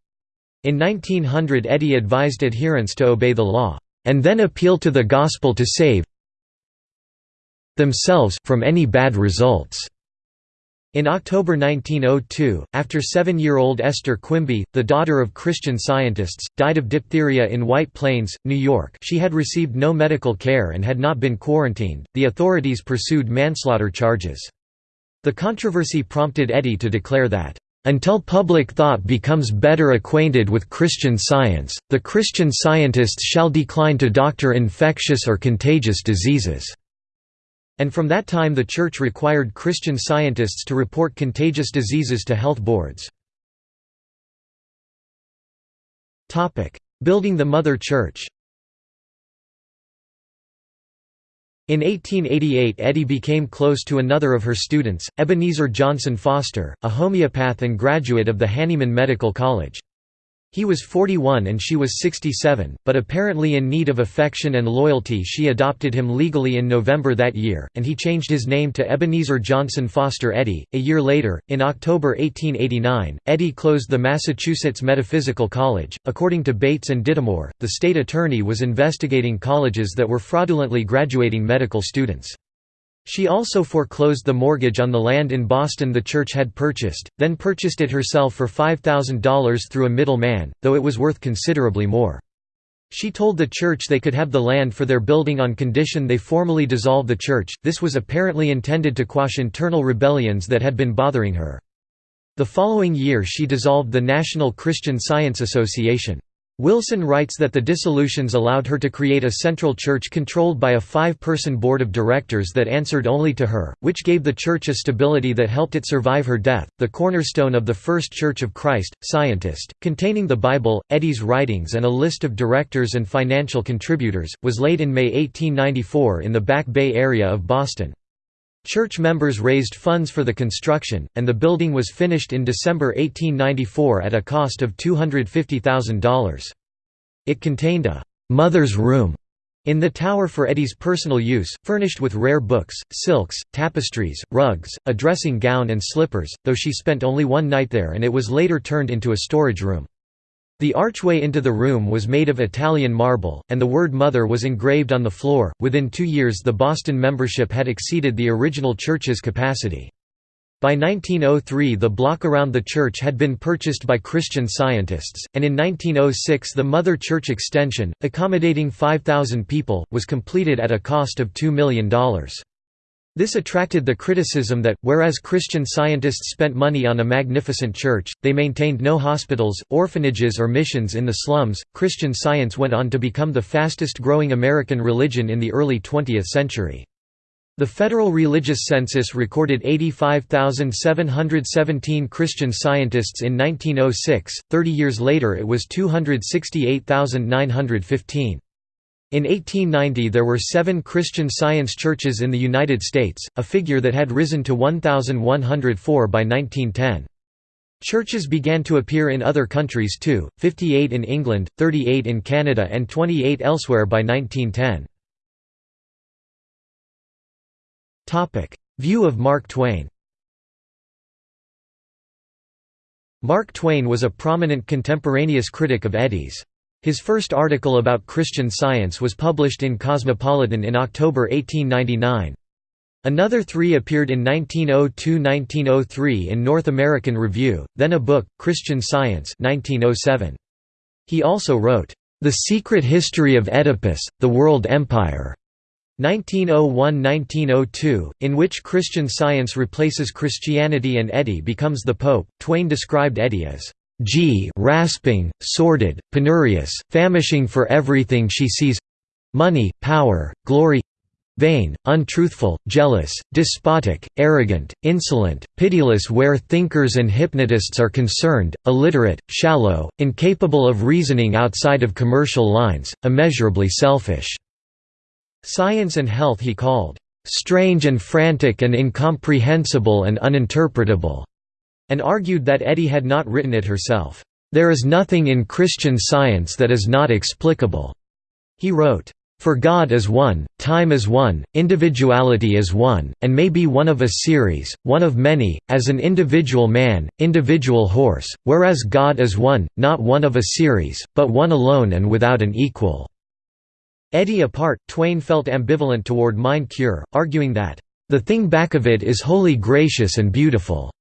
[SPEAKER 1] In 1900 Eddy advised adherents to obey the law, and then appeal to the gospel to save themselves from any bad results. In October 1902, after seven-year-old Esther Quimby, the daughter of Christian scientists, died of diphtheria in White Plains, New York she had received no medical care and had not been quarantined, the authorities pursued manslaughter charges. The controversy prompted Eddy to declare that, "...until public thought becomes better acquainted with Christian science, the Christian scientists shall decline to doctor infectious or contagious diseases." And from that time the Church required Christian scientists to report contagious diseases to health boards. Building the Mother Church In 1888 Eddy became close to another of her students, Ebenezer Johnson Foster, a homeopath and graduate of the Hahnemann Medical College. He was 41 and she was 67, but apparently in need of affection and loyalty she adopted him legally in November that year, and he changed his name to Ebenezer Johnson Foster Eddy. A year later, in October 1889, Eddy closed the Massachusetts Metaphysical College. According to Bates and Dittemore, the state attorney was investigating colleges that were fraudulently graduating medical students. She also foreclosed the mortgage on the land in Boston the church had purchased, then purchased it herself for $5,000 through a middleman, though it was worth considerably more. She told the church they could have the land for their building on condition they formally dissolve the church, this was apparently intended to quash internal rebellions that had been bothering her. The following year she dissolved the National Christian Science Association. Wilson writes that the dissolutions allowed her to create a central church controlled by a five-person board of directors that answered only to her, which gave the church a stability that helped it survive her death. The cornerstone of the First Church of Christ, Scientist, containing the Bible, Eddy's writings and a list of directors and financial contributors, was laid in May 1894 in the Back Bay area of Boston. Church members raised funds for the construction, and the building was finished in December 1894 at a cost of $250,000. It contained a «mother's room» in the tower for Eddy's personal use, furnished with rare books, silks, tapestries, rugs, a dressing gown and slippers, though she spent only one night there and it was later turned into a storage room. The archway into the room was made of Italian marble, and the word Mother was engraved on the floor. Within two years, the Boston membership had exceeded the original church's capacity. By 1903 the block around the church had been purchased by Christian scientists, and in 1906 the Mother Church extension, accommodating 5,000 people, was completed at a cost of $2 million. This attracted the criticism that, whereas Christian scientists spent money on a magnificent church, they maintained no hospitals, orphanages or missions in the slums. Christian Science went on to become the fastest growing American religion in the early 20th century. The Federal Religious Census recorded 85,717 Christian scientists in 1906, 30 years later it was 268,915. In 1890 there were seven Christian Science churches in the United States, a figure that had risen to 1,104 by 1910. Churches began to appear in other countries too, 58 in England, 38 in Canada and 28 elsewhere by 1910. View of Mark Twain Mark Twain was a prominent contemporaneous critic of Eddy's. His first article about Christian Science was published in Cosmopolitan in October 1899. Another three appeared in 1902–1903 in North American Review, then a book, Christian Science 1907. He also wrote, "'The Secret History of Eddypus, the World Empire' 1901–1902, in which Christian Science replaces Christianity and Eddy becomes the Pope. Twain described Eddy as G rasping, sordid, penurious, famishing for everything she sees money, power, glory vain, untruthful, jealous, despotic, arrogant, insolent, pitiless where thinkers and hypnotists are concerned, illiterate, shallow, incapable of reasoning outside of commercial lines, immeasurably selfish." Science and health he called, "...strange and frantic and incomprehensible and uninterpretable." And argued that Eddy had not written it herself. There is nothing in Christian science that is not explicable. He wrote, for God is one, time is one, individuality is one, and may be one of a series, one of many, as an individual man, individual horse, whereas God is one, not one of a series, but one alone and without an equal." Eddy apart, Twain felt ambivalent toward mind cure, arguing that, The thing back of it is wholly gracious and beautiful."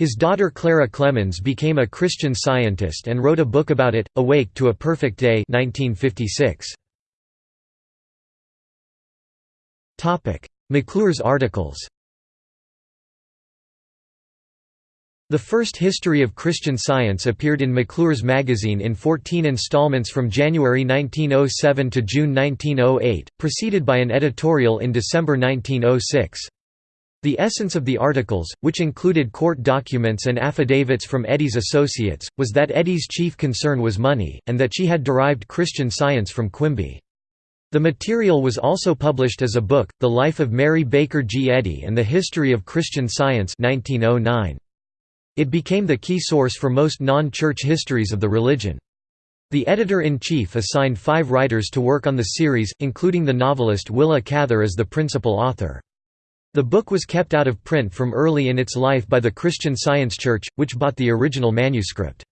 [SPEAKER 1] His daughter Clara Clemens became a Christian Scientist and wrote a book about it, Awake to a Perfect Day 1956. McClure's articles The first History of Christian Science appeared in McClure's magazine in 14 installments from January 1907 to June 1908, preceded by an editorial in December 1906. The essence of the articles, which included court documents and affidavits from Eddy's associates, was that Eddy's chief concern was money, and that she had derived Christian Science from Quimby. The material was also published as a book, The Life of Mary Baker G. Eddy and the History of Christian Science 1909. It became the key source for most non-church histories of the religion. The editor-in-chief assigned five writers to work on the series, including the novelist Willa Cather as the principal author. The book was kept out of print from early in its life by the Christian Science Church, which bought the original manuscript.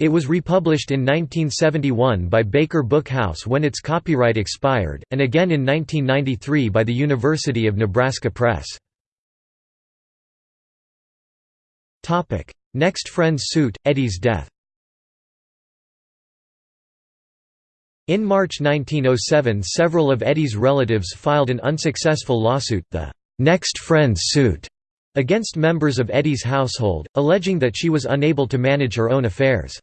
[SPEAKER 1] It was republished in 1971 by Baker Book House when its copyright expired, and again in 1993 by the University of Nebraska Press. Next Friends suit, Eddy's death In March 1907 several of Eddy's relatives filed an unsuccessful lawsuit, the «Next Friends suit», against members of Eddy's household, alleging that she was unable to manage her own affairs.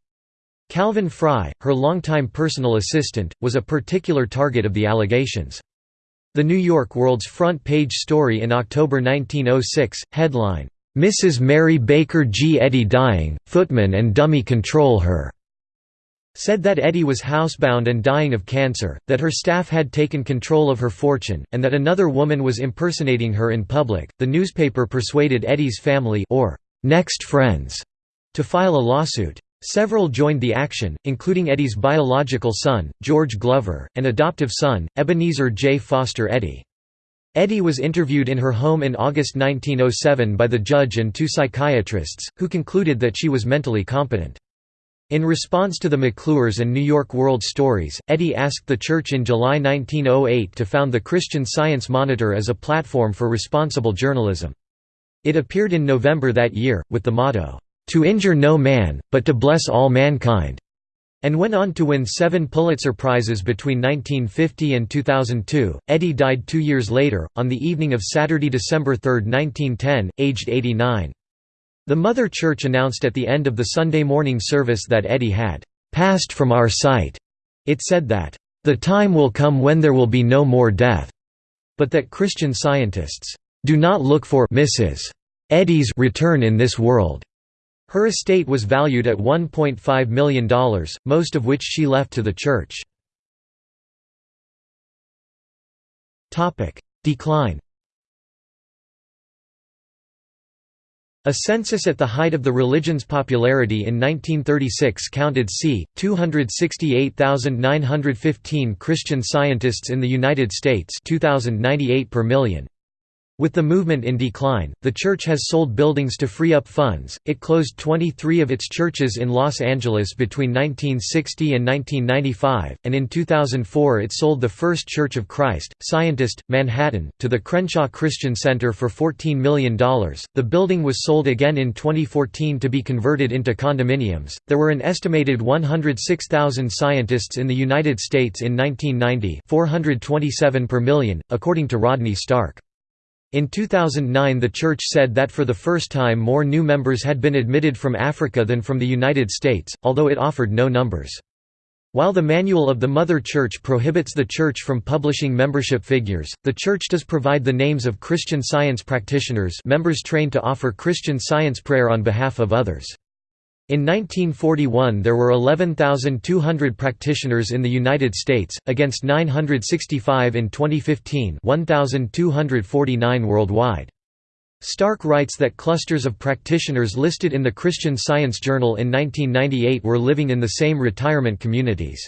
[SPEAKER 1] Calvin Fry, her longtime personal assistant, was a particular target of the allegations. The New York World's front page story in October 1906, headline, Mrs. Mary Baker G. Eddy dying, footman and dummy control her, said that Eddy was housebound and dying of cancer, that her staff had taken control of her fortune, and that another woman was impersonating her in public. The newspaper persuaded Eddy's family or next friends to file a lawsuit. Several joined the action, including Eddy's biological son, George Glover, and adoptive son, Ebenezer J. Foster Eddy. Eddy was interviewed in her home in August 1907 by the judge and two psychiatrists, who concluded that she was mentally competent. In response to the McClures and New York World stories, Eddy asked the Church in July 1908 to found the Christian Science Monitor as a platform for responsible journalism. It appeared in November that year, with the motto, "'To injure no man, but to bless all mankind' and went on to win seven Pulitzer Prizes between 1950 and 2002. Eddy died two years later, on the evening of Saturday, December 3, 1910, aged 89. The Mother Church announced at the end of the Sunday morning service that Eddy had passed from our sight. It said that, the time will come when there will be no more death, but that Christian scientists do not look for Mrs. Eddy's return in this world. Her estate was valued at $1.5 million, most of which she left to the church. Decline A census at the height of the religion's popularity in 1936 counted c. 268,915 Christian scientists in the United States 2098 per million. With the movement in decline, the church has sold buildings to free up funds. It closed 23 of its churches in Los Angeles between 1960 and 1995, and in 2004 it sold the First Church of Christ, Scientist, Manhattan, to the Crenshaw Christian Center for $14 million. The building was sold again in 2014 to be converted into condominiums. There were an estimated 106,000 scientists in the United States in 1990, 427 per million, according to Rodney Stark. In 2009 the Church said that for the first time more new members had been admitted from Africa than from the United States, although it offered no numbers. While the Manual of the Mother Church prohibits the Church from publishing membership figures, the Church does provide the names of Christian Science practitioners members trained to offer Christian Science prayer on behalf of others. In 1941 there were 11,200 practitioners in the United States, against 965 in 2015 1,249 worldwide. Stark writes that clusters of practitioners listed in the Christian Science Journal in 1998 were living in the same retirement communities.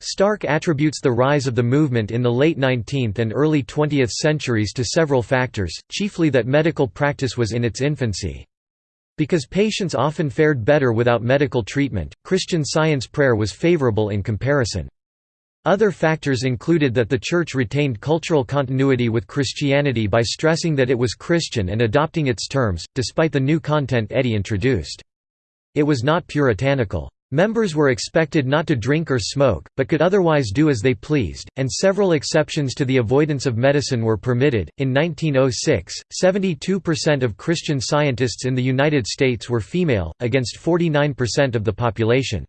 [SPEAKER 1] Stark attributes the rise of the movement in the late 19th and early 20th centuries to several factors, chiefly that medical practice was in its infancy. Because patients often fared better without medical treatment, Christian Science prayer was favorable in comparison. Other factors included that the Church retained cultural continuity with Christianity by stressing that it was Christian and adopting its terms, despite the new content Eddy introduced. It was not puritanical. Members were expected not to drink or smoke, but could otherwise do as they pleased, and several exceptions to the avoidance of medicine were permitted. In 1906, 72% of Christian scientists in the United States were female, against 49% of the population.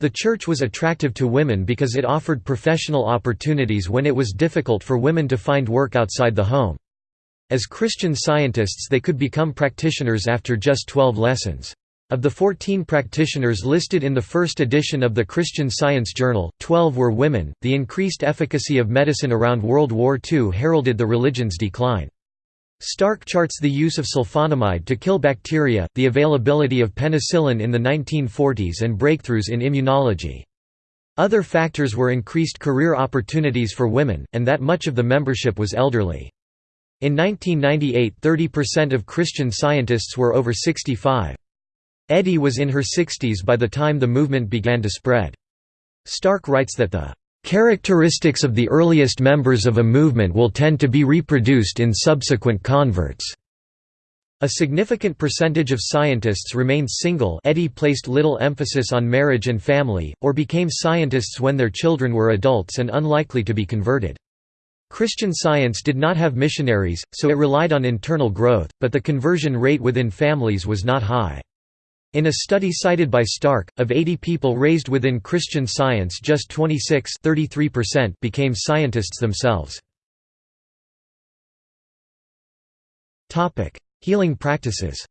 [SPEAKER 1] The church was attractive to women because it offered professional opportunities when it was difficult for women to find work outside the home. As Christian scientists they could become practitioners after just 12 lessons. Of the 14 practitioners listed in the first edition of the Christian Science Journal, 12 were women. The increased efficacy of medicine around World War II heralded the religion's decline. Stark charts the use of sulfonamide to kill bacteria, the availability of penicillin in the 1940s and breakthroughs in immunology. Other factors were increased career opportunities for women, and that much of the membership was elderly. In 1998 30% of Christian scientists were over 65. Eddy was in her 60s by the time the movement began to spread. Stark writes that the Characteristics of the earliest members of a movement will tend to be reproduced in subsequent converts. A significant percentage of scientists remained single Eddy placed little emphasis on marriage and family, or became scientists when their children were adults and unlikely to be converted. Christian Science did not have missionaries, so it relied on internal growth, but the conversion rate within families was not high. In a study cited by Stark, of 80 people raised within Christian Science just 26 became scientists themselves. Healing practices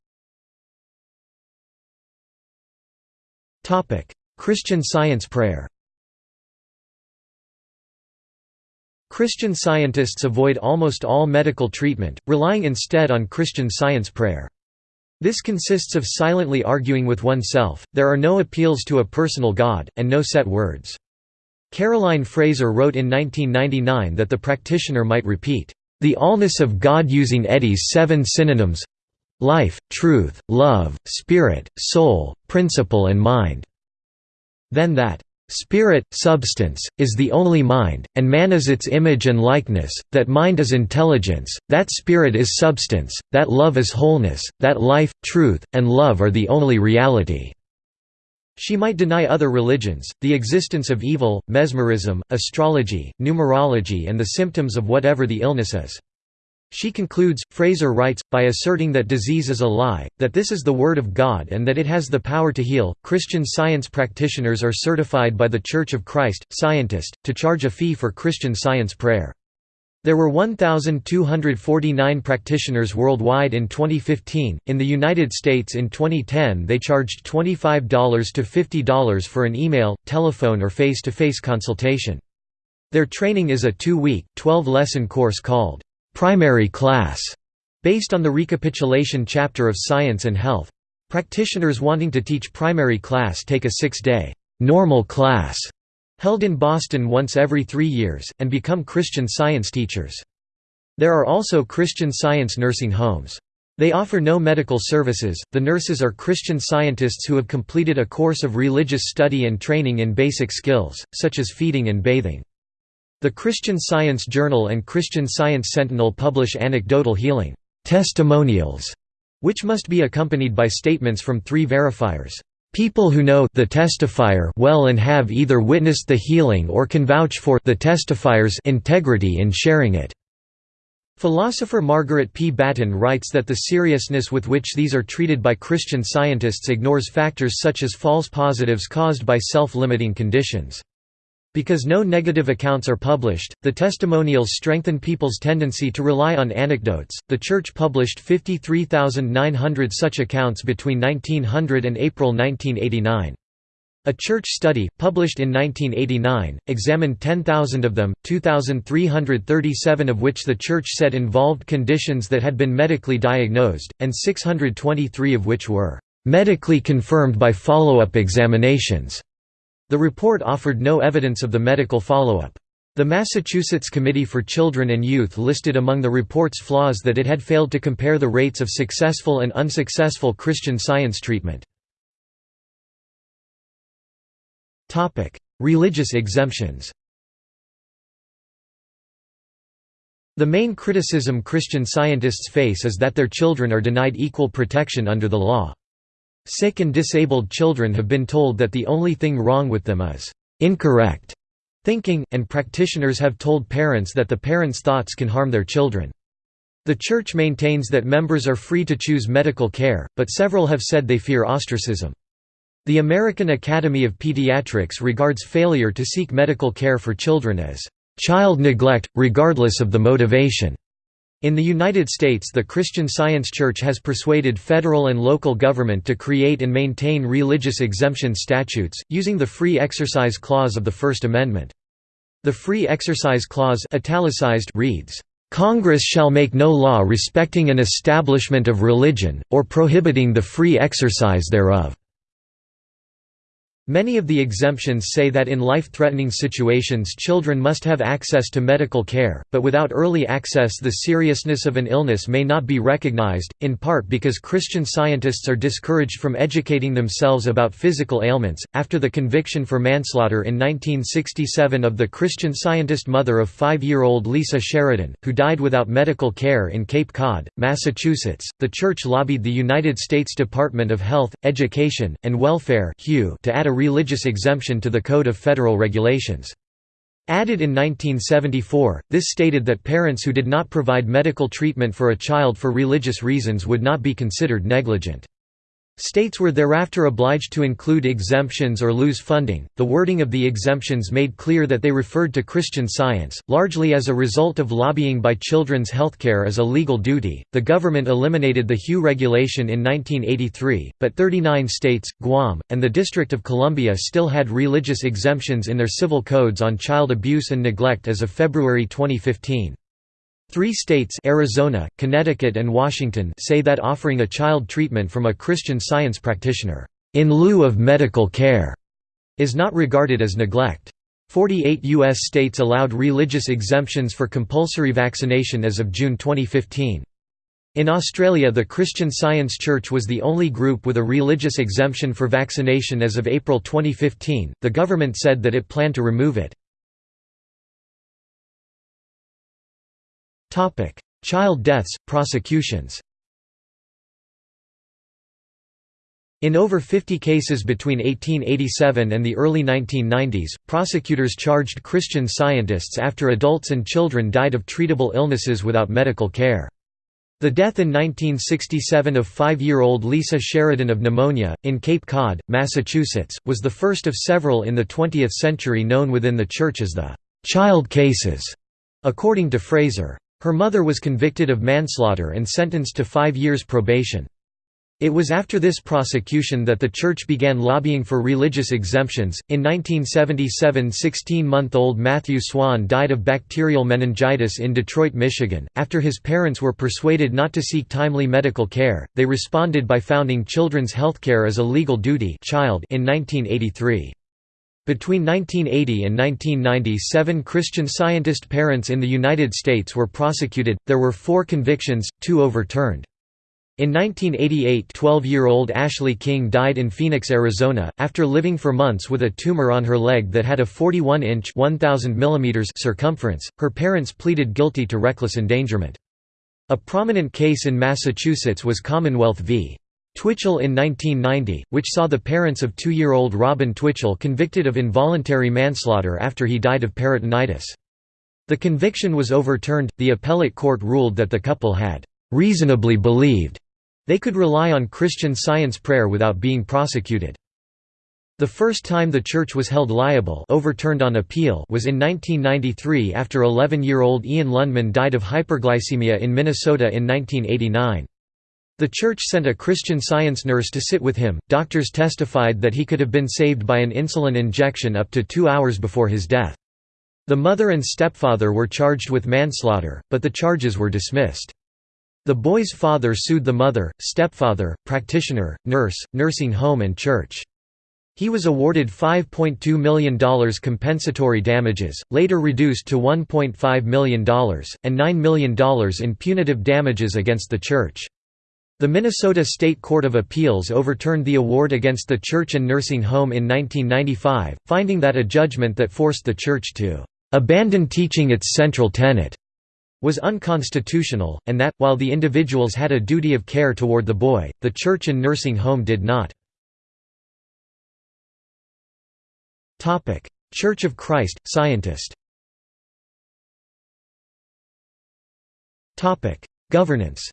[SPEAKER 1] Christian Science prayer Christian scientists avoid almost all medical treatment, relying instead on Christian Science prayer. This consists of silently arguing with oneself, there are no appeals to a personal God, and no set words. Caroline Fraser wrote in 1999 that the practitioner might repeat, "...the allness of God using Eddy's seven synonyms life, truth, love, spirit, soul, principle and mind." Then that Spirit, substance, is the only mind, and man is its image and likeness, that mind is intelligence, that spirit is substance, that love is wholeness, that life, truth, and love are the only reality." She might deny other religions, the existence of evil, mesmerism, astrology, numerology and the symptoms of whatever the illness is. She concludes, Fraser writes, by asserting that disease is a lie, that this is the Word of God and that it has the power to heal. Christian science practitioners are certified by the Church of Christ, Scientist, to charge a fee for Christian science prayer. There were 1,249 practitioners worldwide in 2015. In the United States in 2010, they charged $25 to $50 for an email, telephone, or face to face consultation. Their training is a two week, 12 lesson course called primary class, based on the recapitulation chapter of Science and Health. Practitioners wanting to teach primary class take a six-day normal class held in Boston once every three years, and become Christian Science teachers. There are also Christian Science nursing homes. They offer no medical services, the nurses are Christian scientists who have completed a course of religious study and training in basic skills, such as feeding and bathing. The Christian Science Journal and Christian Science Sentinel publish anecdotal healing testimonials, which must be accompanied by statements from three verifiers. People who know the testifier well and have either witnessed the healing or can vouch for the testifier's integrity in sharing it. Philosopher Margaret P. Battin writes that the seriousness with which these are treated by Christian scientists ignores factors such as false positives caused by self-limiting conditions. Because no negative accounts are published, the testimonials strengthen people's tendency to rely on anecdotes. The Church published 53,900 such accounts between 1900 and April 1989. A church study, published in 1989, examined 10,000 of them, 2,337 of which the Church said involved conditions that had been medically diagnosed, and 623 of which were medically confirmed by follow-up examinations. The report offered no evidence of the medical follow-up. The Massachusetts Committee for Children and Youth listed among the report's flaws that it had failed to compare the rates of successful and unsuccessful Christian science treatment. Religious exemptions The main criticism Christian scientists face is that their children are denied equal protection under the law. Sick and disabled children have been told that the only thing wrong with them is incorrect thinking, and practitioners have told parents that the parents' thoughts can harm their children. The Church maintains that members are free to choose medical care, but several have said they fear ostracism. The American Academy of Pediatrics regards failure to seek medical care for children as child neglect, regardless of the motivation. In the United States the Christian Science Church has persuaded federal and local government to create and maintain religious exemption statutes, using the Free Exercise Clause of the First Amendment. The Free Exercise Clause italicized reads, "...Congress shall make no law respecting an establishment of religion, or prohibiting the free exercise thereof." Many of the exemptions say that in life-threatening situations children must have access to medical care, but without early access the seriousness of an illness may not be recognized, in part because Christian scientists are discouraged from educating themselves about physical ailments. After the conviction for manslaughter in 1967 of the Christian scientist mother of five-year-old Lisa Sheridan, who died without medical care in Cape Cod, Massachusetts, the Church lobbied the United States Department of Health, Education, and Welfare to add a religious exemption to the Code of Federal Regulations. Added in 1974, this stated that parents who did not provide medical treatment for a child for religious reasons would not be considered negligent. States were thereafter obliged to include exemptions or lose funding. The wording of the exemptions made clear that they referred to Christian science, largely as a result of lobbying by children's healthcare as a legal duty. The government eliminated the HEW regulation in 1983, but 39 states, Guam, and the District of Columbia still had religious exemptions in their civil codes on child abuse and neglect as of February 2015. Three states Arizona, Connecticut and Washington say that offering a child treatment from a Christian science practitioner, in lieu of medical care, is not regarded as neglect. 48 U.S. states allowed religious exemptions for compulsory vaccination as of June 2015. In Australia the Christian Science Church was the only group with a religious exemption for vaccination as of April 2015. The government said that it planned to remove it. Topic: Child deaths, prosecutions. In over 50 cases between 1887 and the early 1990s, prosecutors charged Christian scientists after adults and children died of treatable illnesses without medical care. The death in 1967 of five-year-old Lisa Sheridan of pneumonia, in Cape Cod, Massachusetts, was the first of several in the 20th century known within the Church as the «child cases», according to Fraser. Her mother was convicted of manslaughter and sentenced to five years probation. It was after this prosecution that the church began lobbying for religious exemptions. In 1977, 16 month old Matthew Swan died of bacterial meningitis in Detroit, Michigan. After his parents were persuaded not to seek timely medical care, they responded by founding Children's Healthcare as a Legal Duty Child in 1983. Between 1980 and 1990 seven Christian Scientist parents in the United States were prosecuted, there were four convictions, two overturned. In 1988 12-year-old Ashley King died in Phoenix, Arizona, after living for months with a tumor on her leg that had a 41-inch circumference. Her parents pleaded guilty to reckless endangerment. A prominent case in Massachusetts was Commonwealth v. Twitchell in 1990, which saw the parents of two-year-old Robyn Twitchell convicted of involuntary manslaughter after he died of peritonitis. The conviction was overturned, the appellate court ruled that the couple had «reasonably believed» they could rely on Christian Science prayer without being prosecuted. The first time the church was held liable overturned on appeal was in 1993 after 11-year-old Ian Lundman died of hyperglycemia in Minnesota in 1989. The church sent a Christian science nurse to sit with him. Doctors testified that he could have been saved by an insulin injection up to two hours before his death. The mother and stepfather were charged with manslaughter, but the charges were dismissed. The boy's father sued the mother, stepfather, practitioner, nurse, nursing home and church. He was awarded $5.2 million compensatory damages, later reduced to $1.5 million, and $9 million in punitive damages against the church. The Minnesota State Court of Appeals overturned the award against the church and nursing home in 1995, finding that a judgment that forced the church to "...abandon teaching its central tenet." was unconstitutional, and that, while the individuals had a duty of care toward the boy, the church and nursing home did not. Church of Christ, Scientist Governance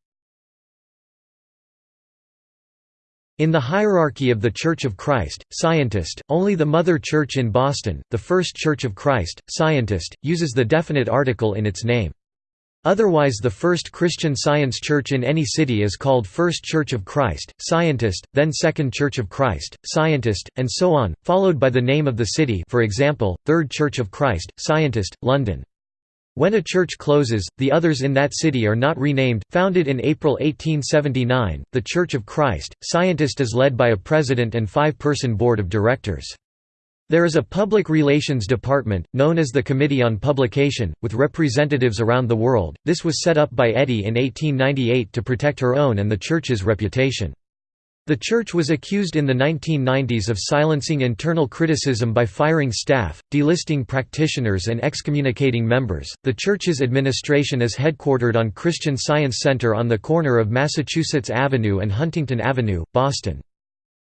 [SPEAKER 1] In the hierarchy of the Church of Christ, Scientist, only the Mother Church in Boston, the First Church of Christ, Scientist, uses the definite article in its name. Otherwise the First Christian Science Church in any city is called First Church of Christ, Scientist, then Second Church of Christ, Scientist, and so on, followed by the name of the city for example, Third Church of Christ, Scientist, London. When a church closes, the others in that city are not renamed. Founded in April 1879, the Church of Christ, Scientist is led by a president and five-person board of directors. There is a public relations department, known as the Committee on Publication, with representatives around the world. This was set up by Eddy in 1898 to protect her own and the Church's reputation. The church was accused in the 1990s of silencing internal criticism by firing staff, delisting practitioners, and excommunicating members. The church's administration is headquartered on Christian Science Center on the corner of Massachusetts Avenue and Huntington Avenue, Boston.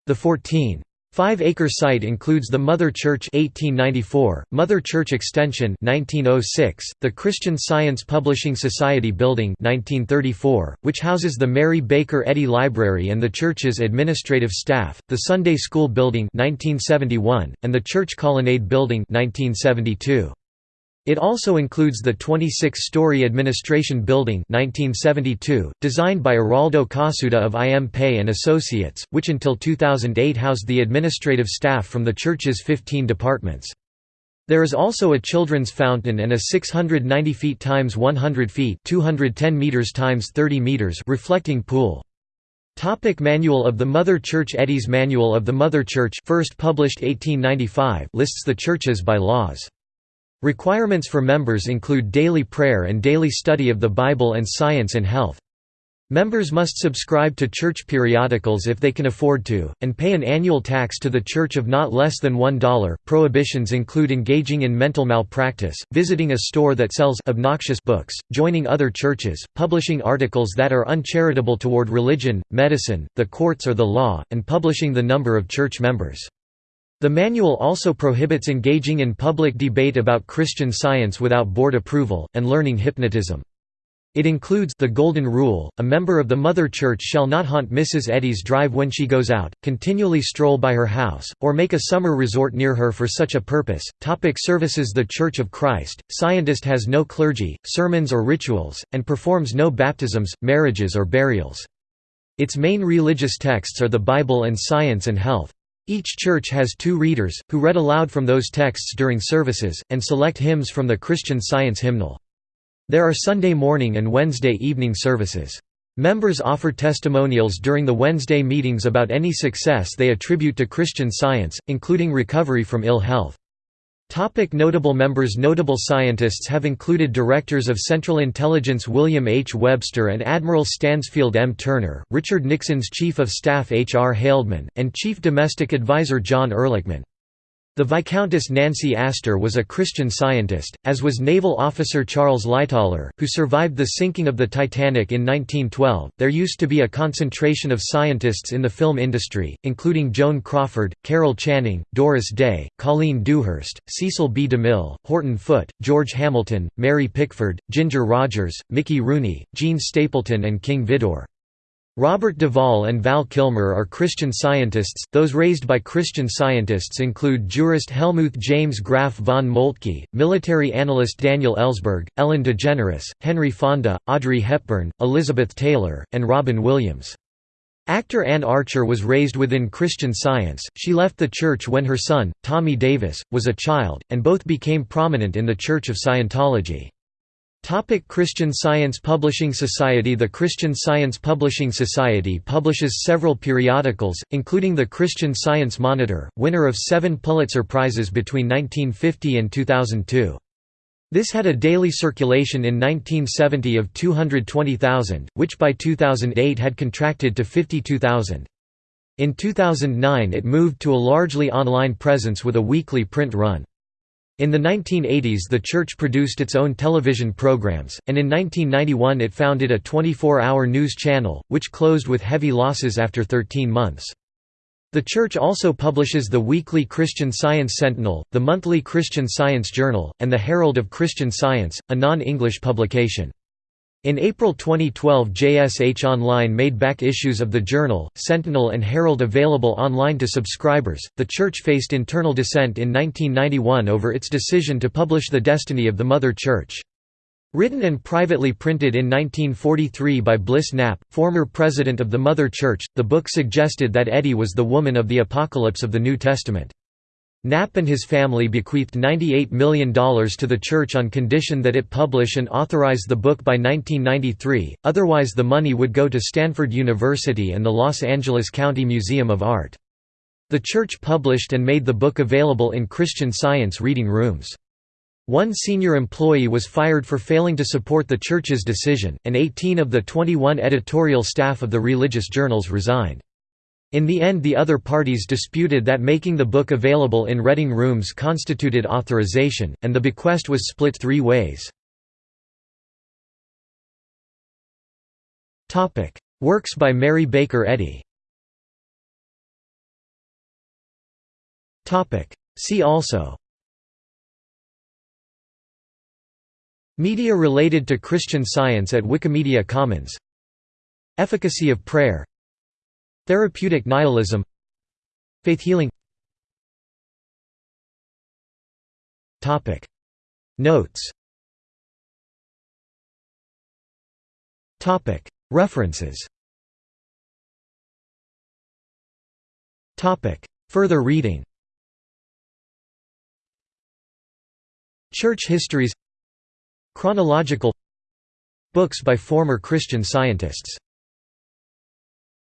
[SPEAKER 1] The 14 Five-acre site includes the Mother Church 1894, Mother Church Extension 1906, the Christian Science Publishing Society Building 1934, which houses the Mary Baker Eddy Library and the church's administrative staff, the Sunday School Building 1971, and the Church Colonnade Building 1972. It also includes the 26-story Administration Building 1972, designed by Araldo Cossutta of I. M. Pei and Associates, which until 2008 housed the administrative staff from the church's 15 departments. There is also a children's fountain and a 690 feet times 100 feet 210 meters times 30 meters reflecting pool. Topic Manual of the Mother Church Eddy's Manual of the Mother Church first published 1895 lists the churches by laws. Requirements for members include daily prayer and daily study of the Bible and science and health. Members must subscribe to church periodicals if they can afford to, and pay an annual tax to the church of not less than $1. Prohibitions include engaging in mental malpractice, visiting a store that sells obnoxious books, joining other churches, publishing articles that are uncharitable toward religion, medicine, the courts or the law, and publishing the number of church members. The manual also prohibits engaging in public debate about Christian science without board approval, and learning hypnotism. It includes the Golden Rule, a member of the Mother Church shall not haunt Mrs. Eddy's drive when she goes out, continually stroll by her house, or make a summer resort near her for such a purpose. Topic services The Church of Christ, Scientist has no clergy, sermons or rituals, and performs no baptisms, marriages or burials. Its main religious texts are the Bible and Science and Health. Each church has two readers, who read aloud from those texts during services, and select hymns from the Christian Science hymnal. There are Sunday morning and Wednesday evening services. Members offer testimonials during the Wednesday meetings about any success they attribute to Christian Science, including recovery from ill health. Topic notable members Notable scientists have included Directors of Central Intelligence William H. Webster and Admiral Stansfield M. Turner, Richard Nixon's Chief of Staff H. R. Haldeman, and Chief Domestic Advisor John Ehrlichman. The Viscountess Nancy Astor was a Christian scientist, as was naval officer Charles Lightoller, who survived the sinking of the Titanic in 1912. There used to be a concentration of scientists in the film industry, including Joan Crawford, Carol Channing, Doris Day, Colleen Dewhurst, Cecil B. DeMille, Horton Foote, George Hamilton, Mary Pickford, Ginger Rogers, Mickey Rooney, Jean Stapleton, and King Vidor. Robert Duvall and Val Kilmer are Christian scientists. Those raised by Christian scientists include jurist Helmuth James Graf von Moltke, military analyst Daniel Ellsberg, Ellen DeGeneres, Henry Fonda, Audrey Hepburn, Elizabeth Taylor, and Robin Williams. Actor Anne Archer was raised within Christian Science. She left the church when her son, Tommy Davis, was a child, and both became prominent in the Church of Scientology. Topic Christian Science Publishing Society The Christian Science Publishing Society publishes several periodicals, including the Christian Science Monitor, winner of seven Pulitzer Prizes between 1950 and 2002. This had a daily circulation in 1970 of 220,000, which by 2008 had contracted to 52,000. In 2009 it moved to a largely online presence with a weekly print run. In the 1980s the church produced its own television programs, and in 1991 it founded a 24-hour news channel, which closed with heavy losses after 13 months. The church also publishes the weekly Christian Science Sentinel, the monthly Christian Science Journal, and the Herald of Christian Science, a non-English publication. In April 2012 JSH Online made back issues of the Journal, Sentinel and Herald available online to subscribers. The church faced internal dissent in 1991 over its decision to publish The Destiny of the Mother Church. Written and privately printed in 1943 by Bliss Knapp, former president of the Mother Church, the book suggested that Eddy was the woman of the Apocalypse of the New Testament. Knapp and his family bequeathed $98 million to the church on condition that it publish and authorize the book by 1993, otherwise the money would go to Stanford University and the Los Angeles County Museum of Art. The church published and made the book available in Christian Science reading rooms. One senior employee was fired for failing to support the church's decision, and 18 of the 21 editorial staff of the religious journals resigned. In the end the other parties disputed that making the book available in reading rooms constituted authorization, and the bequest was split three ways. Works by Mary Baker Eddy. See also. Media related to Christian Science at Wikimedia Commons. Efficacy of prayer Therapeutic nihilism. Faith healing. Notes. References. Further reading. Church histories. Chronological. Books by former Christian scientists